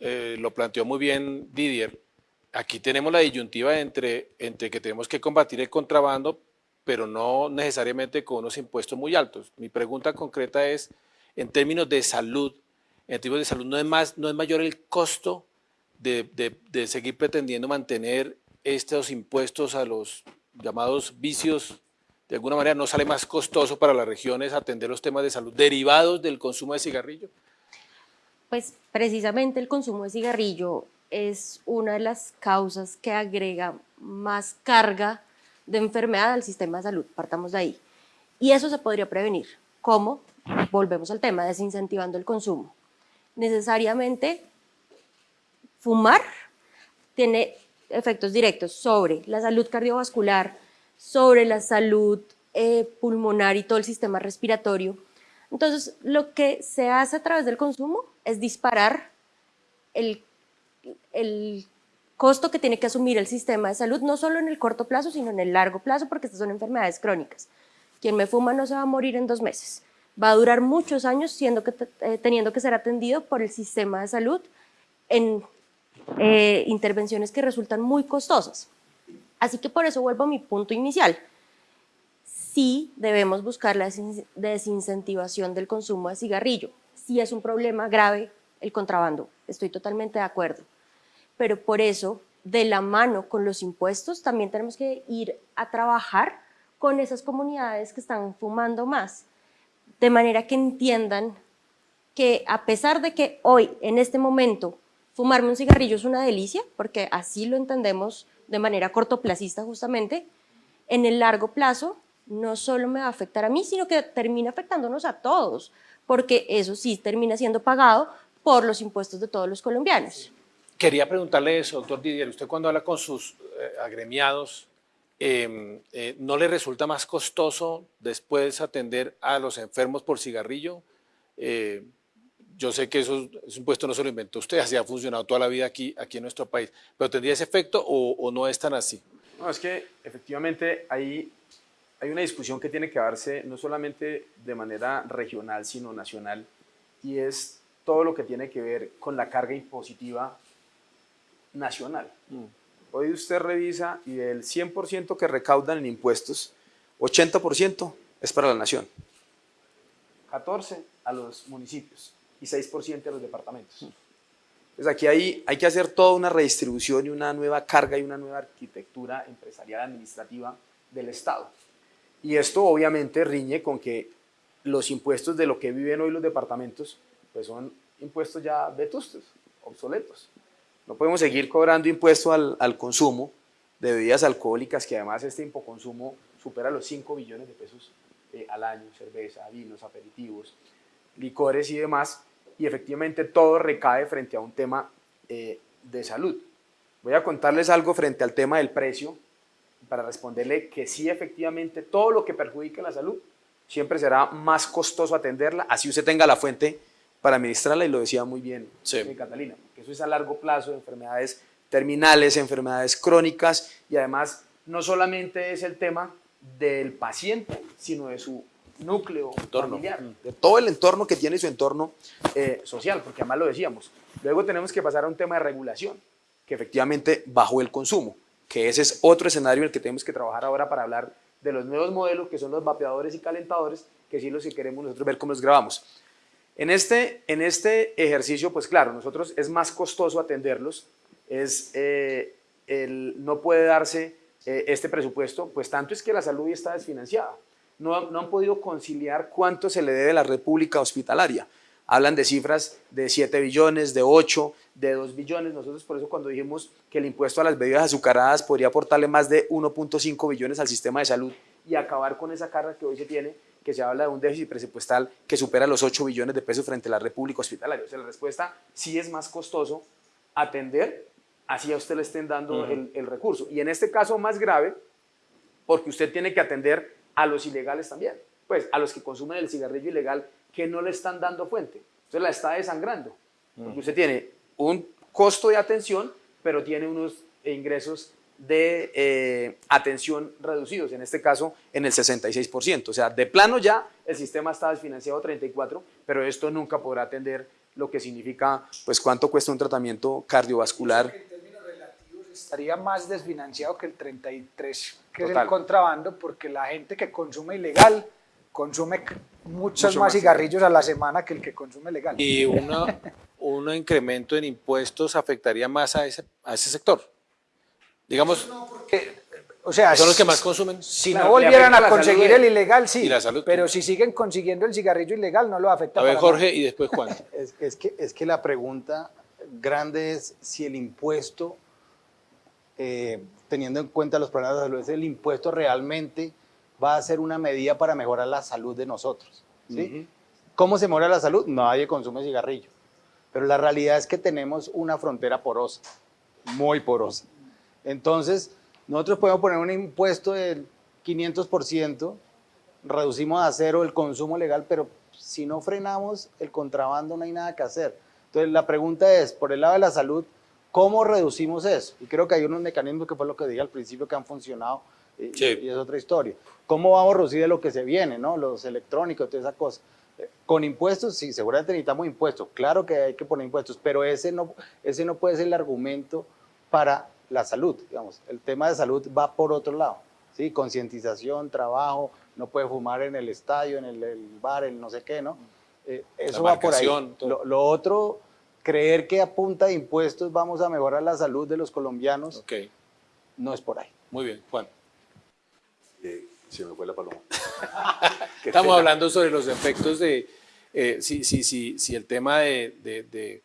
eh, lo planteó muy bien Didier, aquí tenemos la disyuntiva entre, entre que tenemos que combatir el contrabando, pero no necesariamente con unos impuestos muy altos. Mi pregunta concreta es, en términos de salud, en términos de salud, ¿no es, más, no es mayor el costo de, de seguir pretendiendo mantener estos impuestos a los llamados vicios? De alguna manera, ¿no sale más costoso para las regiones atender los temas de salud derivados del consumo de cigarrillo? Pues precisamente el consumo de cigarrillo es una de las causas que agrega más carga de enfermedad al sistema de salud, partamos de ahí. Y eso se podría prevenir. ¿Cómo? Volvemos al tema, desincentivando el consumo. Necesariamente fumar tiene efectos directos sobre la salud cardiovascular, sobre la salud eh, pulmonar y todo el sistema respiratorio. Entonces, lo que se hace a través del consumo es disparar el el costo que tiene que asumir el sistema de salud, no solo en el corto plazo, sino en el largo plazo, porque estas son enfermedades crónicas. Quien me fuma no se va a morir en dos meses. Va a durar muchos años eh, teniendo que ser atendido por el sistema de salud en eh, intervenciones que resultan muy costosas. Así que por eso vuelvo a mi punto inicial. Sí debemos buscar la desincentivación del consumo de cigarrillo. Sí es un problema grave el contrabando, estoy totalmente de acuerdo pero por eso, de la mano con los impuestos, también tenemos que ir a trabajar con esas comunidades que están fumando más, de manera que entiendan que a pesar de que hoy, en este momento, fumarme un cigarrillo es una delicia, porque así lo entendemos de manera cortoplacista justamente, en el largo plazo no solo me va a afectar a mí, sino que termina afectándonos a todos, porque eso sí termina siendo pagado por los impuestos de todos los colombianos. Quería preguntarle eso, doctor Didier, usted cuando habla con sus eh, agremiados, em, eh, ¿no le resulta más costoso después atender a los enfermos por cigarrillo? Eh, yo sé que eso es un puesto no se lo inventó usted, (laughs) así ha funcionado toda la vida aquí, aquí en nuestro país, pero ¿tendría ese efecto o, no es tan así? No, es que efectivamente hay, hay una discusión que tiene que darse no solamente de manera regional, sino nacional, y es todo lo que tiene que ver con la carga impositiva nacional. Mm. Hoy usted revisa y del 100% que recaudan en impuestos, 80% es para la nación, 14% a los municipios y 6% a los departamentos. Entonces aquí hay, hay que hacer toda una redistribución y una nueva carga y una nueva arquitectura empresarial administrativa del Estado. Y esto obviamente riñe con que los impuestos de lo que viven hoy los departamentos pues son impuestos ya vetustos, obsoletos. No podemos seguir cobrando impuesto al, al consumo de bebidas alcohólicas, que además este impoconsumo supera los 5 billones de pesos eh, al año, cerveza, vinos, aperitivos, licores y demás, y efectivamente todo recae frente a un tema eh, de salud. Voy a contarles algo frente al tema del precio, para responderle que sí, efectivamente, todo lo que perjudique la salud siempre será más costoso atenderla, así usted tenga la fuente para administrarla, y lo decía muy bien eh, Catalina eso es a largo plazo, enfermedades terminales, enfermedades crónicas y además no solamente es el tema del paciente, sino de su núcleo familiar, de todo el entorno que tiene su entorno eh, social, porque además lo decíamos. Luego tenemos que pasar a un tema de regulación, que efectivamente bajó el consumo, que ese es otro escenario en el que tenemos que trabajar ahora para hablar de los nuevos modelos que son los vapeadores y calentadores, que sí los que queremos nosotros ver cómo los grabamos. En este, en este ejercicio, pues claro, nosotros es más costoso atenderlos, es, eh, el, no puede darse eh, este presupuesto, pues tanto es que la salud ya está desfinanciada. No, no han podido conciliar cuánto se le debe a la República Hospitalaria. Hablan de cifras de 7 billones, de 8, de 2 billones. Nosotros por eso cuando dijimos que el impuesto a las bebidas azucaradas podría aportarle más de 1.5 billones al sistema de salud y acabar con esa carga que hoy se tiene, que se habla de un déficit presupuestal que supera los 8 billones de pesos frente a la República Hospitalaria. O sea, la respuesta sí es más costoso atender, así a usted le estén dando el, el, recurso. Y en este caso más grave, porque usted tiene que atender a los ilegales también, pues a los que consumen el cigarrillo ilegal que no le están dando fuente. Entonces la está desangrando, porque usted tiene un costo de atención, pero tiene unos ingresos de eh, atención reducidos, en este caso en el 66%. O sea, de plano ya el sistema está desfinanciado 34%, pero esto nunca podrá atender lo que significa, pues cuánto cuesta un tratamiento cardiovascular. En términos relativos estaría más desfinanciado que el 33, que es el contrabando, porque la gente que consume ilegal consume muchos Mucho más más. cigarrillos a la semana que el que consume legal. Y una, (laughs) un incremento en impuestos afectaría más a ese, a ese sector. Digamos, O sea, son los que más consumen. si no volvieran a conseguir el ilegal, sí, y la salud. pero si siguen consiguiendo el cigarrillo ilegal, no lo afecta A ver, nada. Jorge, y después Juan. (laughs) Es, es que, es que la pregunta grande es si el impuesto, eh, teniendo en cuenta los problemas de salud, es el impuesto realmente va a ser una medida para mejorar la salud de nosotros. ¿sí? ¿Cómo se mejora la salud? Nadie consume cigarrillo. Pero la realidad es que tenemos una frontera porosa, muy porosa. Entonces, nosotros podemos poner un impuesto del 500%, reducimos a cero el consumo legal, pero si no frenamos el contrabando no hay nada que hacer. Entonces, la pregunta es, por el lado de la salud, ¿cómo reducimos eso? Y creo que hay unos mecanismos que fue lo que dije al principio que han funcionado y, Sí. y es otra historia. ¿Cómo vamos a reducir de lo que se viene, no? Los electrónicos, toda esa cosa. Eh, Con impuestos, sí, seguramente necesitamos impuestos. Claro que hay que poner impuestos, pero ese no, ese no puede ser el argumento para la salud, digamos. El tema de salud va por otro lado, ¿sí? Concientización, trabajo, no puede fumar en el estadio, en el, el bar, el no sé qué, ¿no? Eh, eso va por ahí. Lo, lo otro, creer que a punta de impuestos vamos a mejorar la salud de los colombianos, no es por ahí. muy bien, Juan. Eh, se me fue la paloma. (laughs) Estamos pena. hablando sobre los efectos de, eh, si, si, si, si el tema de, de- de-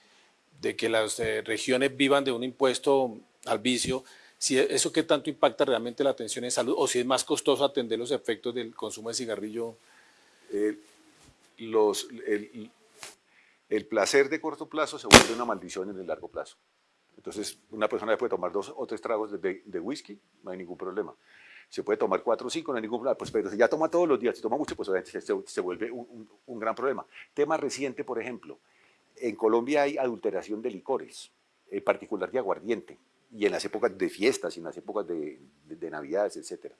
de que las eh, regiones vivan de un impuesto al vicio, si e- eso qué tanto impacta realmente la atención en salud o si es más costoso atender los efectos del consumo de cigarrillo. Eh, el, placer de corto plazo se vuelve una maldición en el largo plazo. Entonces, una persona puede tomar dos o tres tragos de, whisky, no hay ningún problema. Se puede tomar cuatro o cinco, no hay ningún problema. Pues, pero si ya toma todos los días, si toma mucho, pues se, vuelve un, un- un gran problema. Tema reciente, por ejemplo, en Colombia hay adulteración de licores, en particular de aguardiente, y en las épocas de fiestas y en las épocas de, de- de navidades, etcétera.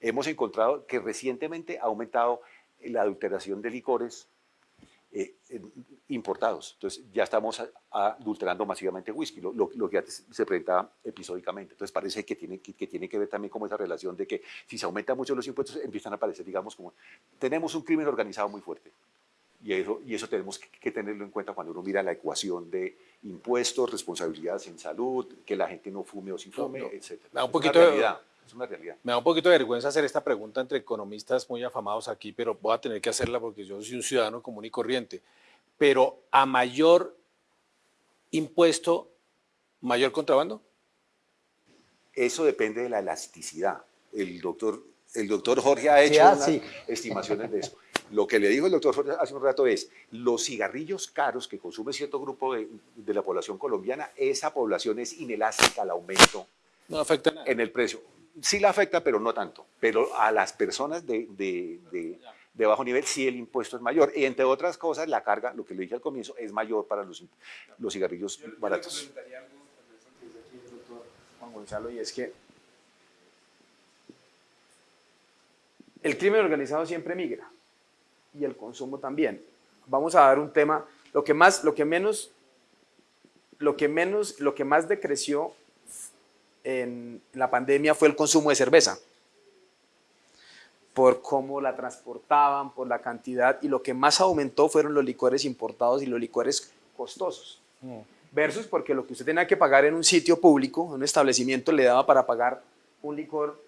Hemos encontrado que recientemente ha aumentado la adulteración de licores eh, importados. Entonces ya estamos adulterando masivamente whisky, lo, lo- lo que antes se presentaba episódicamente. Entonces parece que tiene que, que tiene que ver también como esa relación de que si se aumentan mucho los impuestos empiezan a aparecer, digamos, como tenemos un crimen organizado muy fuerte. Y eso, y eso tenemos que, que tenerlo en cuenta cuando uno mira la ecuación de impuestos, responsabilidades en salud, que la gente no fume o si fume, No, no. etc. Un Es una realidad. Es una realidad. Me da un poquito de vergüenza hacer esta pregunta entre economistas muy afamados aquí, pero voy a tener que hacerla porque yo soy un ciudadano común y corriente. Pero a mayor impuesto, mayor contrabando. Eso depende de la elasticidad. El doctor, el doctor Jorge ha hecho Sí, ah, unas sí. estimaciones de eso. Lo que le dijo el doctor hace un rato es, los cigarrillos caros que consume cierto grupo de, de la población colombiana, esa población es inelástica al aumento No afecta nada. en el precio. Sí la afecta, pero no tanto. Pero a las personas de, de- de- de bajo nivel sí el impuesto es mayor. Y entre otras cosas, la carga, lo que le dije al comienzo, es mayor para los, los cigarrillos baratos. Juan Gonzalo, y es que el crimen organizado siempre migra y el consumo también. Vamos a dar un tema, lo que más, lo que menos, lo que menos, lo que más decreció en la pandemia fue el consumo de cerveza por cómo la transportaban, por la cantidad, y lo que más aumentó fueron los licores importados y los licores costosos versus porque lo que usted tenía que pagar en un sitio público, en un establecimiento, le daba para pagar un licor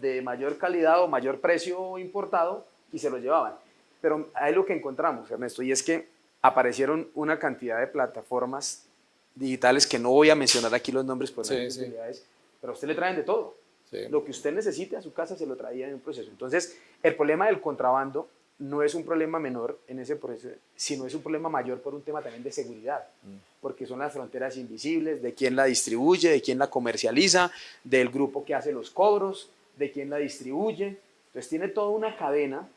de mayor calidad o mayor precio importado y se lo llevaban. Pero ahí lo que encontramos, Ernesto, y es que aparecieron una cantidad de plataformas digitales que no voy a mencionar aquí los nombres por Sí, sí. pero a usted le traen de todo. Sí. Lo que usted necesite a su casa se lo traía en un proceso. Entonces, el problema del contrabando no es un problema menor en ese proceso, sino es un problema mayor por un tema también de seguridad, porque son las fronteras invisibles, de quién la distribuye, de quién la comercializa, del grupo que hace los cobros, de quién la distribuye. Entonces, tiene toda una cadena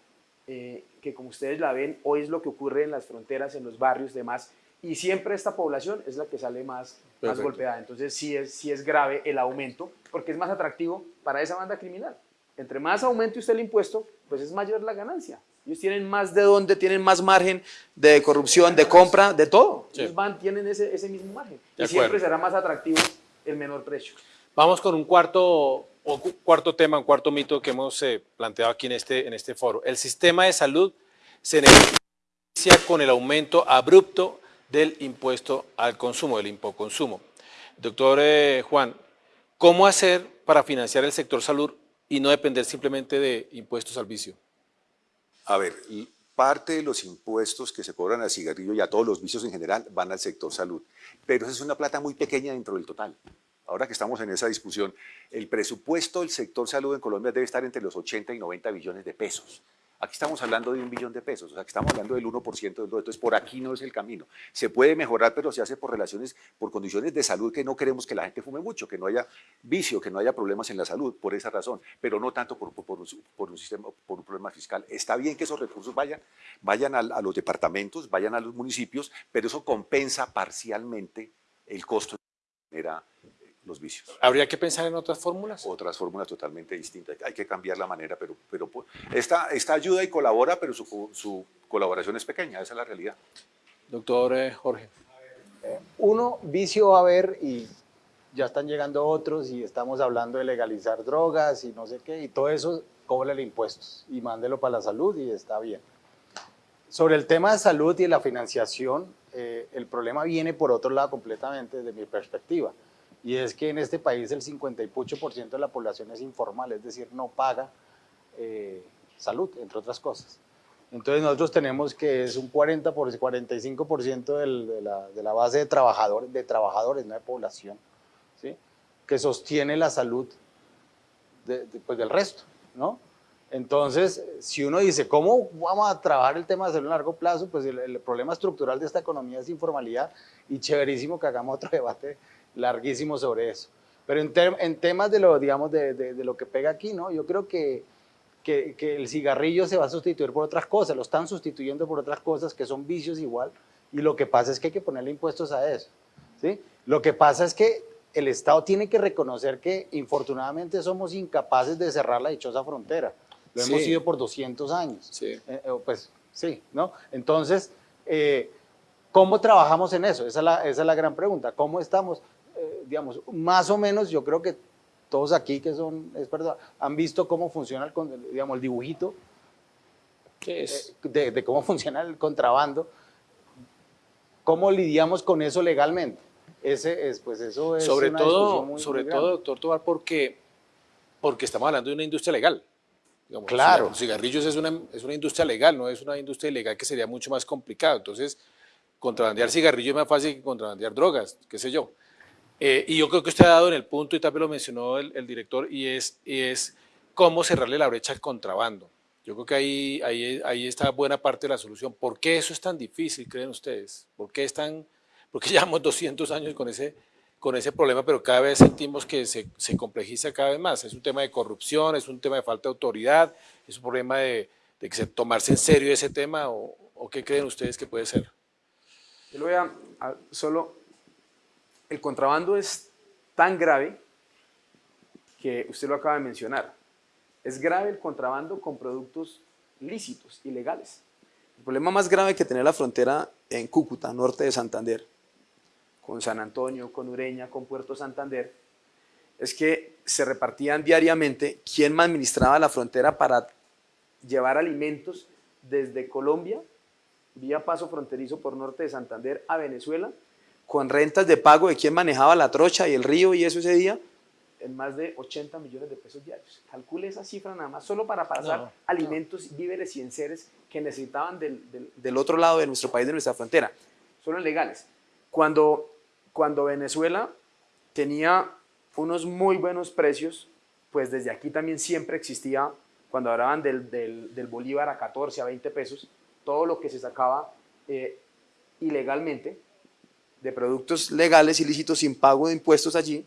eh, que, como ustedes la ven, hoy es lo que ocurre en las fronteras, en los barrios, demás, y siempre esta población es la que sale más, golpeada. Entonces, sí es, sí es grave el aumento, porque es más atractivo para esa banda criminal. Entre más aumente usted el impuesto, pues es mayor la ganancia. Ellos tienen más de dónde, tienen más margen de corrupción, de compra, de todo. Sí. Ellos van, tienen ese, ese mismo margen. De y siempre acuerdo. será más atractivo el menor precio. Vamos con un cuarto, cuarto tema, un cuarto mito que hemos eh, planteado aquí en este, en este foro. El sistema de salud se beneficia con el aumento abrupto del impuesto al consumo, del impoconsumo. Doctor eh, Juan, ¿cómo hacer para financiar el sector salud y no depender simplemente de impuestos al vicio? A ver, parte de los impuestos que se cobran al cigarrillo y a todos los vicios en general van al sector salud, pero esa es una plata muy pequeña dentro del total. Ahora que estamos en esa discusión, el presupuesto del sector salud en Colombia debe estar entre los 80 y 90 billones de pesos. Aquí estamos hablando de un billón de pesos, o sea, estamos hablando del 1% del todo. Entonces, por aquí no es el camino. Se puede mejorar, pero se hace por relaciones, por condiciones de salud que no queremos que la gente fume mucho, que no haya vicio, que no haya problemas en la salud, por esa razón, pero no tanto por, un, sistema, por un problema fiscal. Está bien que esos recursos vayan, vayan a, a los departamentos, vayan a los municipios, pero eso compensa parcialmente el costo que genera los vicios. ¿Habría que pensar en otras fórmulas? Otras fórmulas totalmente distintas. Hay que cambiar la manera, pero, pero pues, esta, esta ayuda y colabora, pero su, su colaboración es pequeña, esa es la realidad. Doctor eh, Jorge. Eh, uno, vicio va a haber y ya están llegando otros y estamos hablando de legalizar drogas y no sé qué, y todo eso, cóbrele impuestos y mándelo para la salud y está bien. Sobre el tema de salud y la financiación, eh, el problema viene por otro lado completamente desde mi perspectiva y es que en este país el 58% de la población es informal, es decir, no paga eh, salud, entre otras cosas. Entonces nosotros tenemos que es un 40 por 45% de, la, de, la, base de trabajadores, de trabajadores, no de población, ¿sí? que sostiene la salud de, pues del resto, ¿no? Entonces, si uno dice, ¿cómo vamos a trabajar el tema de salud a largo plazo? Pues el, el problema estructural de esta economía es informalidad y chéverísimo que hagamos otro (laughs) debate larguísimo sobre eso. Pero en, en temas de lo, digamos, de, de, lo que pega aquí, ¿no? Yo creo que, que, que, el cigarrillo se va a sustituir por otras cosas, lo están sustituyendo por otras cosas que son vicios igual, y lo que pasa es que hay que ponerle impuestos a eso, ¿sí? Lo que pasa es que el Estado tiene que reconocer que, infortunadamente, somos incapaces de cerrar la dichosa frontera. Lo hemos sido por 200 años. Sí. Eh, eh, pues, sí, ¿no? Entonces, eh, ¿cómo trabajamos en eso? Esa es, la, esa es la gran pregunta. ¿Cómo estamos? Eh, digamos, más o menos yo creo que todos aquí que son expertos han visto cómo funciona el, digamos, el dibujito es? Eh, de, cómo (laughs) funciona el contrabando, cómo lidiamos con eso legalmente. Ese es, pues eso es sobre todo, sobre todo, doctor Tobar, porque, porque estamos hablando de una industria legal. claro. Los cigarrillos es una, es una industria legal, no es una industria ilegal que sería mucho más complicado. Entonces, contrabandear cigarrillos es más fácil que contrabandear drogas, qué sé yo. Eh, y yo creo que usted ha dado en el punto, y también lo mencionó el, director, y es, es cómo cerrarle la brecha al contrabando. Yo creo que ahí, ahí, ahí está buena parte de la solución. ¿Por qué eso es tan difícil, creen ustedes? ¿Por qué, es tan, porque (laughs) llevamos 200 años con ese, con ese problema, pero cada vez sentimos que se, se, complejiza cada vez más? Es un tema de corrupción, es un tema de falta de autoridad, es un problema de, de que se, tomarse en serio ese tema, o, o, qué creen ustedes que puede ser? Yo lo voy a, a solo el contrabando es tan grave que usted lo acaba de mencionar. Es grave el contrabando con productos lícitos, ilegales. El problema más grave que tener la frontera en Cúcuta, norte de Santander, con San Antonio, con Ureña, con Puerto Santander, es que se repartían diariamente quién administraba la frontera para llevar alimentos desde Colombia, vía paso fronterizo por norte de Santander, a Venezuela, con rentas de pago de quien manejaba la trocha y el río y eso ese día, en más de 80 millones de pesos diarios. Calcule esa cifra nada más, solo para pasar alimentos, víveres y enseres que necesitaban del, del, otro lado de nuestro país, de nuestra frontera. Solo legales. Cuando, cuando Venezuela tenía unos muy buenos precios, pues desde aquí también siempre existía, cuando hablaban del, del, del bolívar a 14, a 20 pesos, todo lo que se sacaba eh, ilegalmente, de productos legales, ilícitos, sin pago de impuestos allí.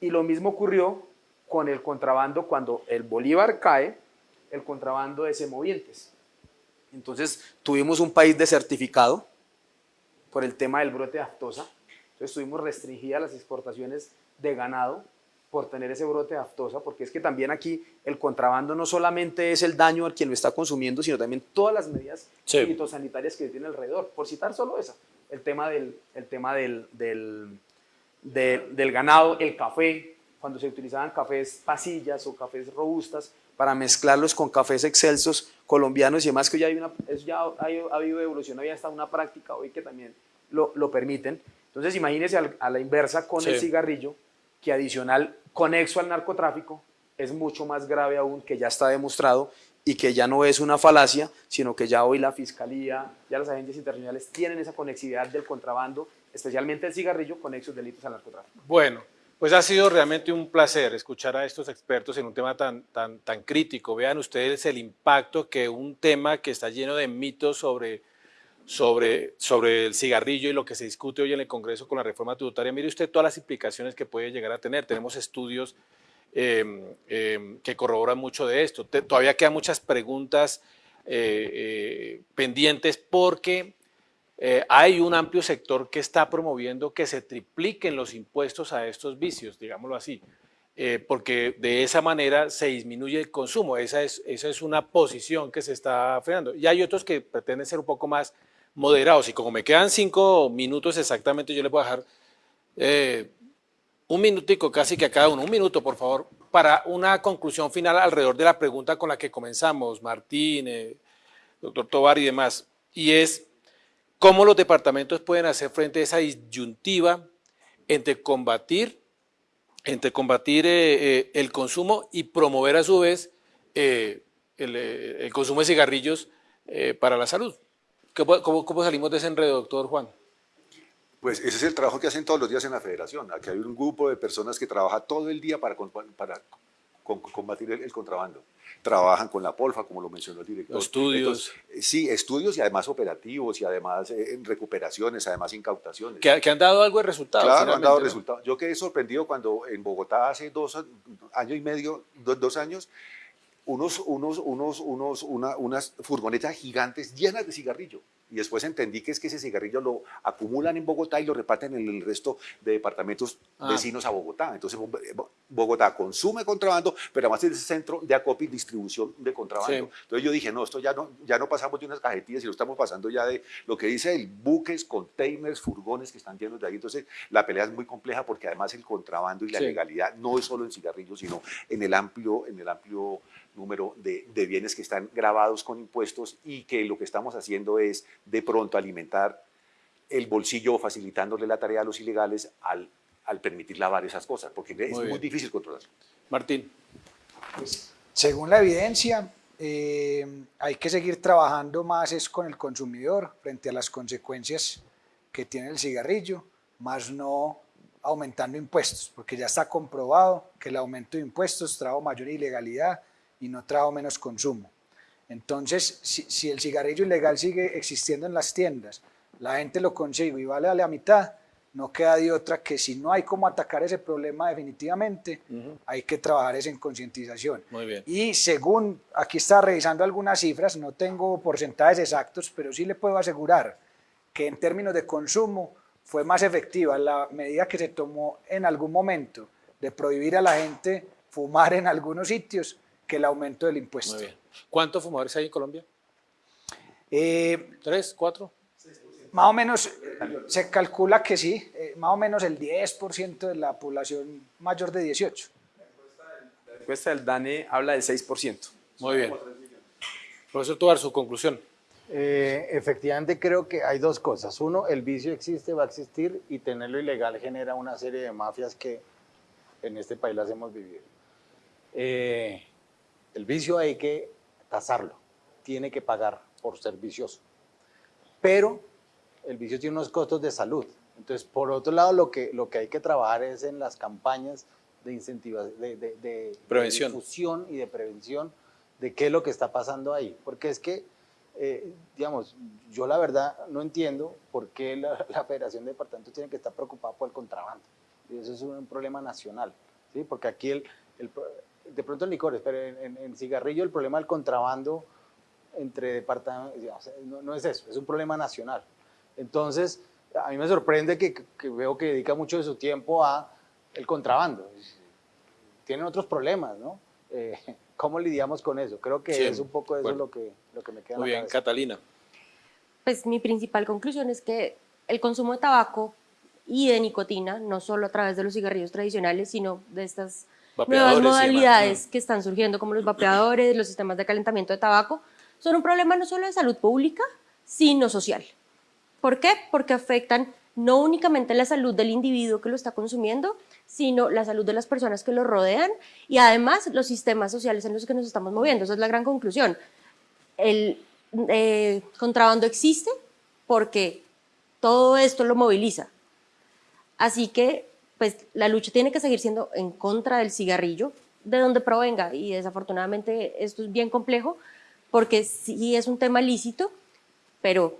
Y lo mismo ocurrió con el contrabando cuando el bolívar cae, el contrabando de semovientes. Entonces tuvimos un país desertificado por el tema del brote de aftosa. Entonces tuvimos restringidas las exportaciones de ganado por tener ese brote de aftosa, porque es que también aquí el contrabando no solamente es el daño al quien lo está consumiendo, sino también todas las medidas sí. fitosanitarias que tiene alrededor, por citar solo esa el tema del, el tema del, del, de- del ganado, el café, cuando se utilizaban cafés pasillas o cafés robustas para mezclarlos con cafés excelsos colombianos y demás, que ya hay una, eso ya ha, ha habido evolución, había hasta una práctica hoy que también lo, lo permiten. Entonces imagínese al- a la inversa con el cigarrillo, que adicional, conexo al narcotráfico, es mucho más grave aún, que ya está demostrado y que ya no es una falacia, sino que ya hoy la fiscalía, ya las agencias internacionales tienen esa conexividad del contrabando, especialmente el cigarrillo, con esos delitos al narcotráfico. Bueno, pues ha sido realmente un placer escuchar a estos expertos en un tema tan, tan, tan crítico. Vean ustedes el impacto que un tema que está lleno de mitos sobre, sobre, sobre el cigarrillo y lo que se discute hoy en el Congreso con la reforma tributaria. Mire usted todas las implicaciones que puede llegar a tener. Tenemos estudios eh, eh, que corroboran mucho de esto. Todavía quedan muchas preguntas eh, eh, pendientes porque eh, hay un amplio sector que está promoviendo que se tripliquen los impuestos a estos vicios, digámoslo así, porque de esa manera se disminuye el consumo. Esa es, esa es una posición que se está frenando. Y hay otros que pretenden ser un poco más moderados. Y como me quedan cinco minutos exactamente, yo les voy a dejar un minutico casi que a cada uno, un minuto por favor, para una conclusión final alrededor de la pregunta con la que comenzamos, Martín, eh, doctor Tobar y demás, y es cómo los departamentos pueden hacer frente a esa disyuntiva entre combatir, entre combatir eh, eh, el consumo y promover a su vez el, consumo de cigarrillos para la salud. ¿Cómo, cómo- cómo salimos de ese enredo, doctor Juan? Pues ese es el trabajo que hacen todos los días en la federación. Aquí hay un grupo de personas que trabaja todo el día para, combatir el, el contrabando. Trabajan con la polfa, como lo mencionó el director. Los estudios. Entonces, eh, sí, estudios y además operativos y además eh, en recuperaciones, además incautaciones. Que, que han dado algo de resultado. Claro, han dado ¿no? resultados. Yo quedé sorprendido cuando en Bogotá hace dos años y medio, do- dos años, unos, unos, unos, unos, una- unas furgonetas gigantes llenas de cigarrillo. Y después entendí que es que ese cigarrillo lo acumulan en Bogotá y lo reparten en el resto de departamentos Ah. vecinos a Bogotá. Entonces Bo- Bogotá consume contrabando, pero además es el centro de acopio y distribución de contrabando. Sí. Entonces yo dije, no, esto ya no, ya no pasamos de unas cajetillas, sino estamos pasando ya de lo que dice el buques, containers, furgones que están llenos de ahí. Entonces la pelea es muy compleja porque además el contrabando y la Sí. legalidad no es solo en cigarrillos, sino en el amplio, en el amplio número de, de bienes que están grabados con impuestos y que lo que estamos haciendo es de pronto alimentar el bolsillo facilitándole la tarea a los ilegales al, al permitir lavar esas cosas, porque es Muy muy, bien. difícil controlarlo. Martín. Según la evidencia, eh, hay que seguir trabajando más es con el consumidor frente a las consecuencias que tiene el cigarrillo, más no aumentando impuestos, porque ya está comprobado que el aumento de impuestos trajo mayor ilegalidad y no trajo menos consumo. Entonces, si, si el cigarrillo ilegal sigue existiendo en las tiendas, la gente lo consigue y vale a la mitad, no queda de otra que si no hay cómo atacar ese problema definitivamente, hay que trabajar es en concientización. Muy bien. Y según, aquí está revisando algunas cifras, no tengo porcentajes exactos, pero sí le puedo asegurar que en términos de consumo fue más efectiva la medida que se tomó en algún momento de prohibir a la gente fumar en algunos sitios que el aumento del impuesto. Muy bien. ¿Cuántos fumadores hay en Colombia? Eh, ¿Tres? ¿Cuatro? más o menos eh, se calcula que sí, eh, más o menos el 10% de la población mayor de 18. La encuesta del DANE habla del 6%. Muy bien. Profesor Tobar, su conclusión. Eh, efectivamente creo que hay dos cosas. Uno, el vicio existe, va a existir y tenerlo ilegal genera una serie de mafias que en este país las hemos vivido. Eh, el vicio hay que tasarlo, tiene que pagar por ser vicioso. Pero el vicio tiene unos costos de salud. Entonces, por otro lado, lo que, lo que hay que trabajar es en las campañas de incentivación, de, de- de- Prevención. de difusión y de prevención de qué es lo que está pasando ahí. Porque es que, eh, digamos, yo la verdad no entiendo por qué la, (laughs) la Federación de Departamentos tiene que estar preocupada por el contrabando. Y eso es un, problema nacional, ¿sí? Porque aquí, el, de pronto en licores, pero en, en- en cigarrillo el problema del contrabando entre departamentos, no, no es eso, es un problema nacional. Entonces, a mí me sorprende que, que veo que dedica mucho de su tiempo a el contrabando. Tienen otros problemas, ¿no? Eh, (laughs) ¿Cómo lidiamos con eso? Creo que Sí, es un poco eso bueno. lo, que, lo que me queda en Muy la bien. cabeza. Catalina. Pues mi principal conclusión es que el consumo de tabaco y de nicotina, no solo a través de los cigarrillos tradicionales, sino de estas nuevas modalidades que están surgiendo como los vapeadores, los sistemas de calentamiento de tabaco, son un problema no solo de salud pública, sino social. ¿Por qué? Porque afectan no únicamente la salud del individuo que lo está consumiendo, sino la salud de las personas que lo rodean y además los sistemas sociales en los que nos estamos moviendo. Esa es la gran conclusión. El eh, contrabando existe porque todo esto lo moviliza. Así que, pues, la lucha tiene que seguir siendo en contra del cigarrillo, de donde provenga, y desafortunadamente esto es bien complejo, porque sí es un tema lícito, pero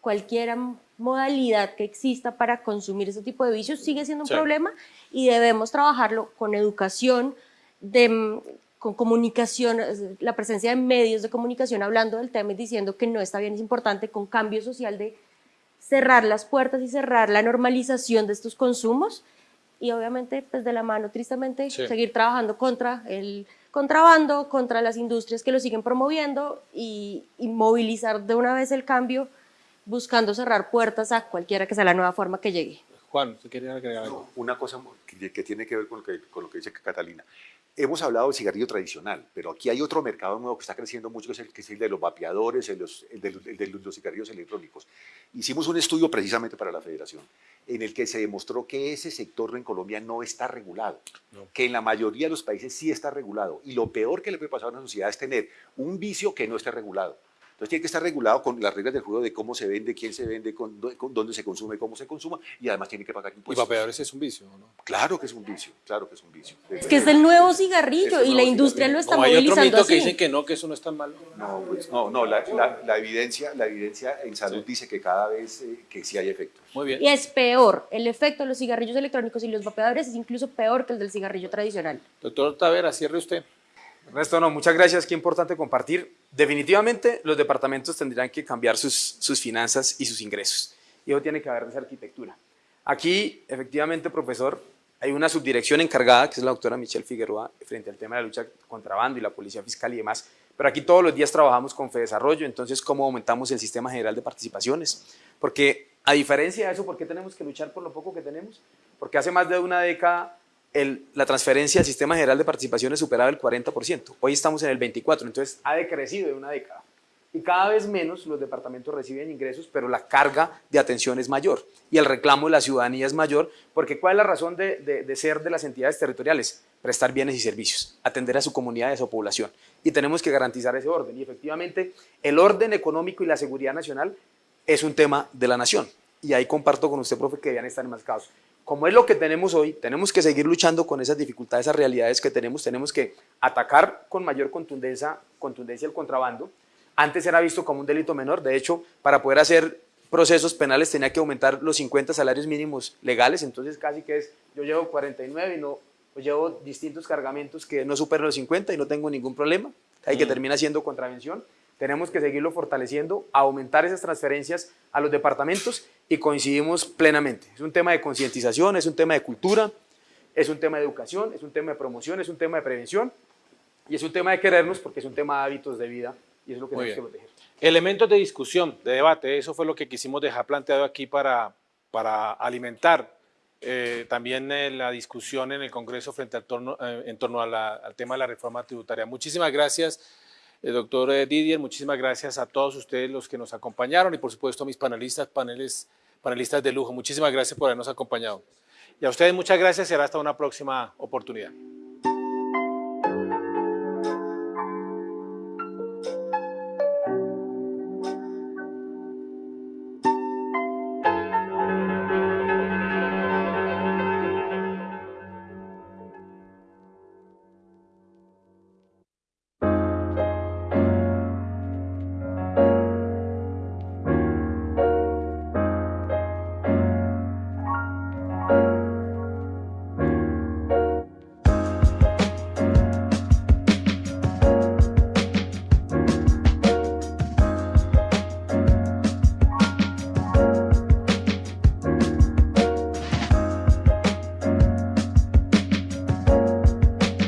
cualquier modalidad que exista para consumir ese tipo de vicios sigue siendo un Sí. problema y debemos trabajarlo con educación, de, con comunicación, la presencia de medios de comunicación hablando del tema y diciendo que no está bien, es importante, con cambio social de cerrar las puertas y cerrar la normalización de estos consumos y obviamente pues de la mano tristemente Sí. seguir trabajando contra el contrabando, contra las industrias que lo siguen promoviendo y, y movilizar de una vez el cambio buscando cerrar puertas a cualquiera que sea la nueva forma que llegue. Juan, ¿usted quería agregar algo? Una cosa que, que tiene que ver con lo que, con lo que dice Catalina. Hemos hablado del cigarrillo tradicional, pero aquí hay otro mercado nuevo que está creciendo mucho, que es el, que es el de los vapeadores, el, los- el de, el de los cigarrillos electrónicos. Hicimos un estudio precisamente para la federación, en el que se demostró que ese sector en Colombia no está regulado, que en la mayoría de los países sí está regulado. Y lo peor que le puede pasar a una sociedad es tener un vicio que no esté regulado. Entonces tiene que estar regulado con las reglas del juego de cómo se vende, quién se vende, con, dó- con dónde se consume, cómo se consuma, y además tiene que pagar Y impuestos. vapeadores es un vicio, ¿no? Claro que es un vicio, claro que es un vicio. Es que es el nuevo cigarrillo y la industria cigarrillo. lo está O hay otro movilizando mito que dicen que no, que eso no es tan malo. No, pues, no, no, la, la- la evidencia, la evidencia en salud dice que cada vez eh, que sí hay efectos. Muy bien. Y es peor, el efecto de los cigarrillos electrónicos y los vapeadores es incluso peor que el del cigarrillo tradicional. Doctor Tavera, cierre usted. Ernesto, no, muchas gracias, qué importante compartir. Definitivamente los departamentos tendrán que cambiar sus, sus finanzas y sus ingresos. Y eso tiene que haber esa arquitectura. Aquí, efectivamente, profesor, hay una subdirección encargada, que es la doctora Michelle Figueroa, frente al tema de la lucha contra contrabando y la policía fiscal y demás. Pero aquí todos los días trabajamos con Fedesarrollo, entonces, ¿cómo aumentamos el sistema general de participaciones? Porque, a diferencia de eso, ¿por qué tenemos que luchar por lo poco que tenemos? Porque hace más de una década el- la transferencia al sistema general de participaciones superaba el 40%. Hoy estamos en el 24%, entonces ha decrecido de una década. Y cada vez menos los departamentos reciben ingresos, pero la carga de atención es mayor y el reclamo de la ciudadanía es mayor, porque ¿cuál es la razón de, de- de ser de las entidades territoriales? Prestar bienes y servicios, atender a su comunidad y a su población. Y tenemos que garantizar ese orden. Y efectivamente, el orden económico y la seguridad nacional es un tema de la nación. Y ahí comparto con usted, profe, que debían estar enmascados. Como es lo que tenemos hoy, tenemos que seguir luchando con esas dificultades, esas realidades que tenemos. Tenemos que atacar con mayor contundencia, contundencia el contrabando. Antes era visto como un delito menor. De hecho, para poder hacer procesos penales tenía que aumentar los 50 salarios mínimos legales. Entonces, casi que es, yo llevo 49 y no, pues llevo distintos cargamentos que no superan los 50 y no tengo ningún problema. Ahí que termina siendo contravención. Tenemos que seguirlo fortaleciendo, aumentar esas transferencias a los departamentos y coincidimos plenamente. Es un tema de concientización, es un tema de cultura, es un tema de educación, es un tema de promoción, es un tema de prevención y es un tema de querernos porque es un tema de hábitos de vida y es lo que Muy tenemos que proteger. Elementos de discusión, de debate, eso fue lo que quisimos dejar planteado aquí para, para alimentar eh, también eh, la discusión en el Congreso frente al torno, eh, en torno a la- al tema de la reforma tributaria. Muchísimas gracias, eh, doctor eh, Didier, muchísimas gracias a todos ustedes los que nos acompañaron y por supuesto a mis panelistas, paneles, panelistas de lujo. Muchísimas gracias por habernos acompañado. Y a ustedes muchas gracias y hasta una próxima oportunidad.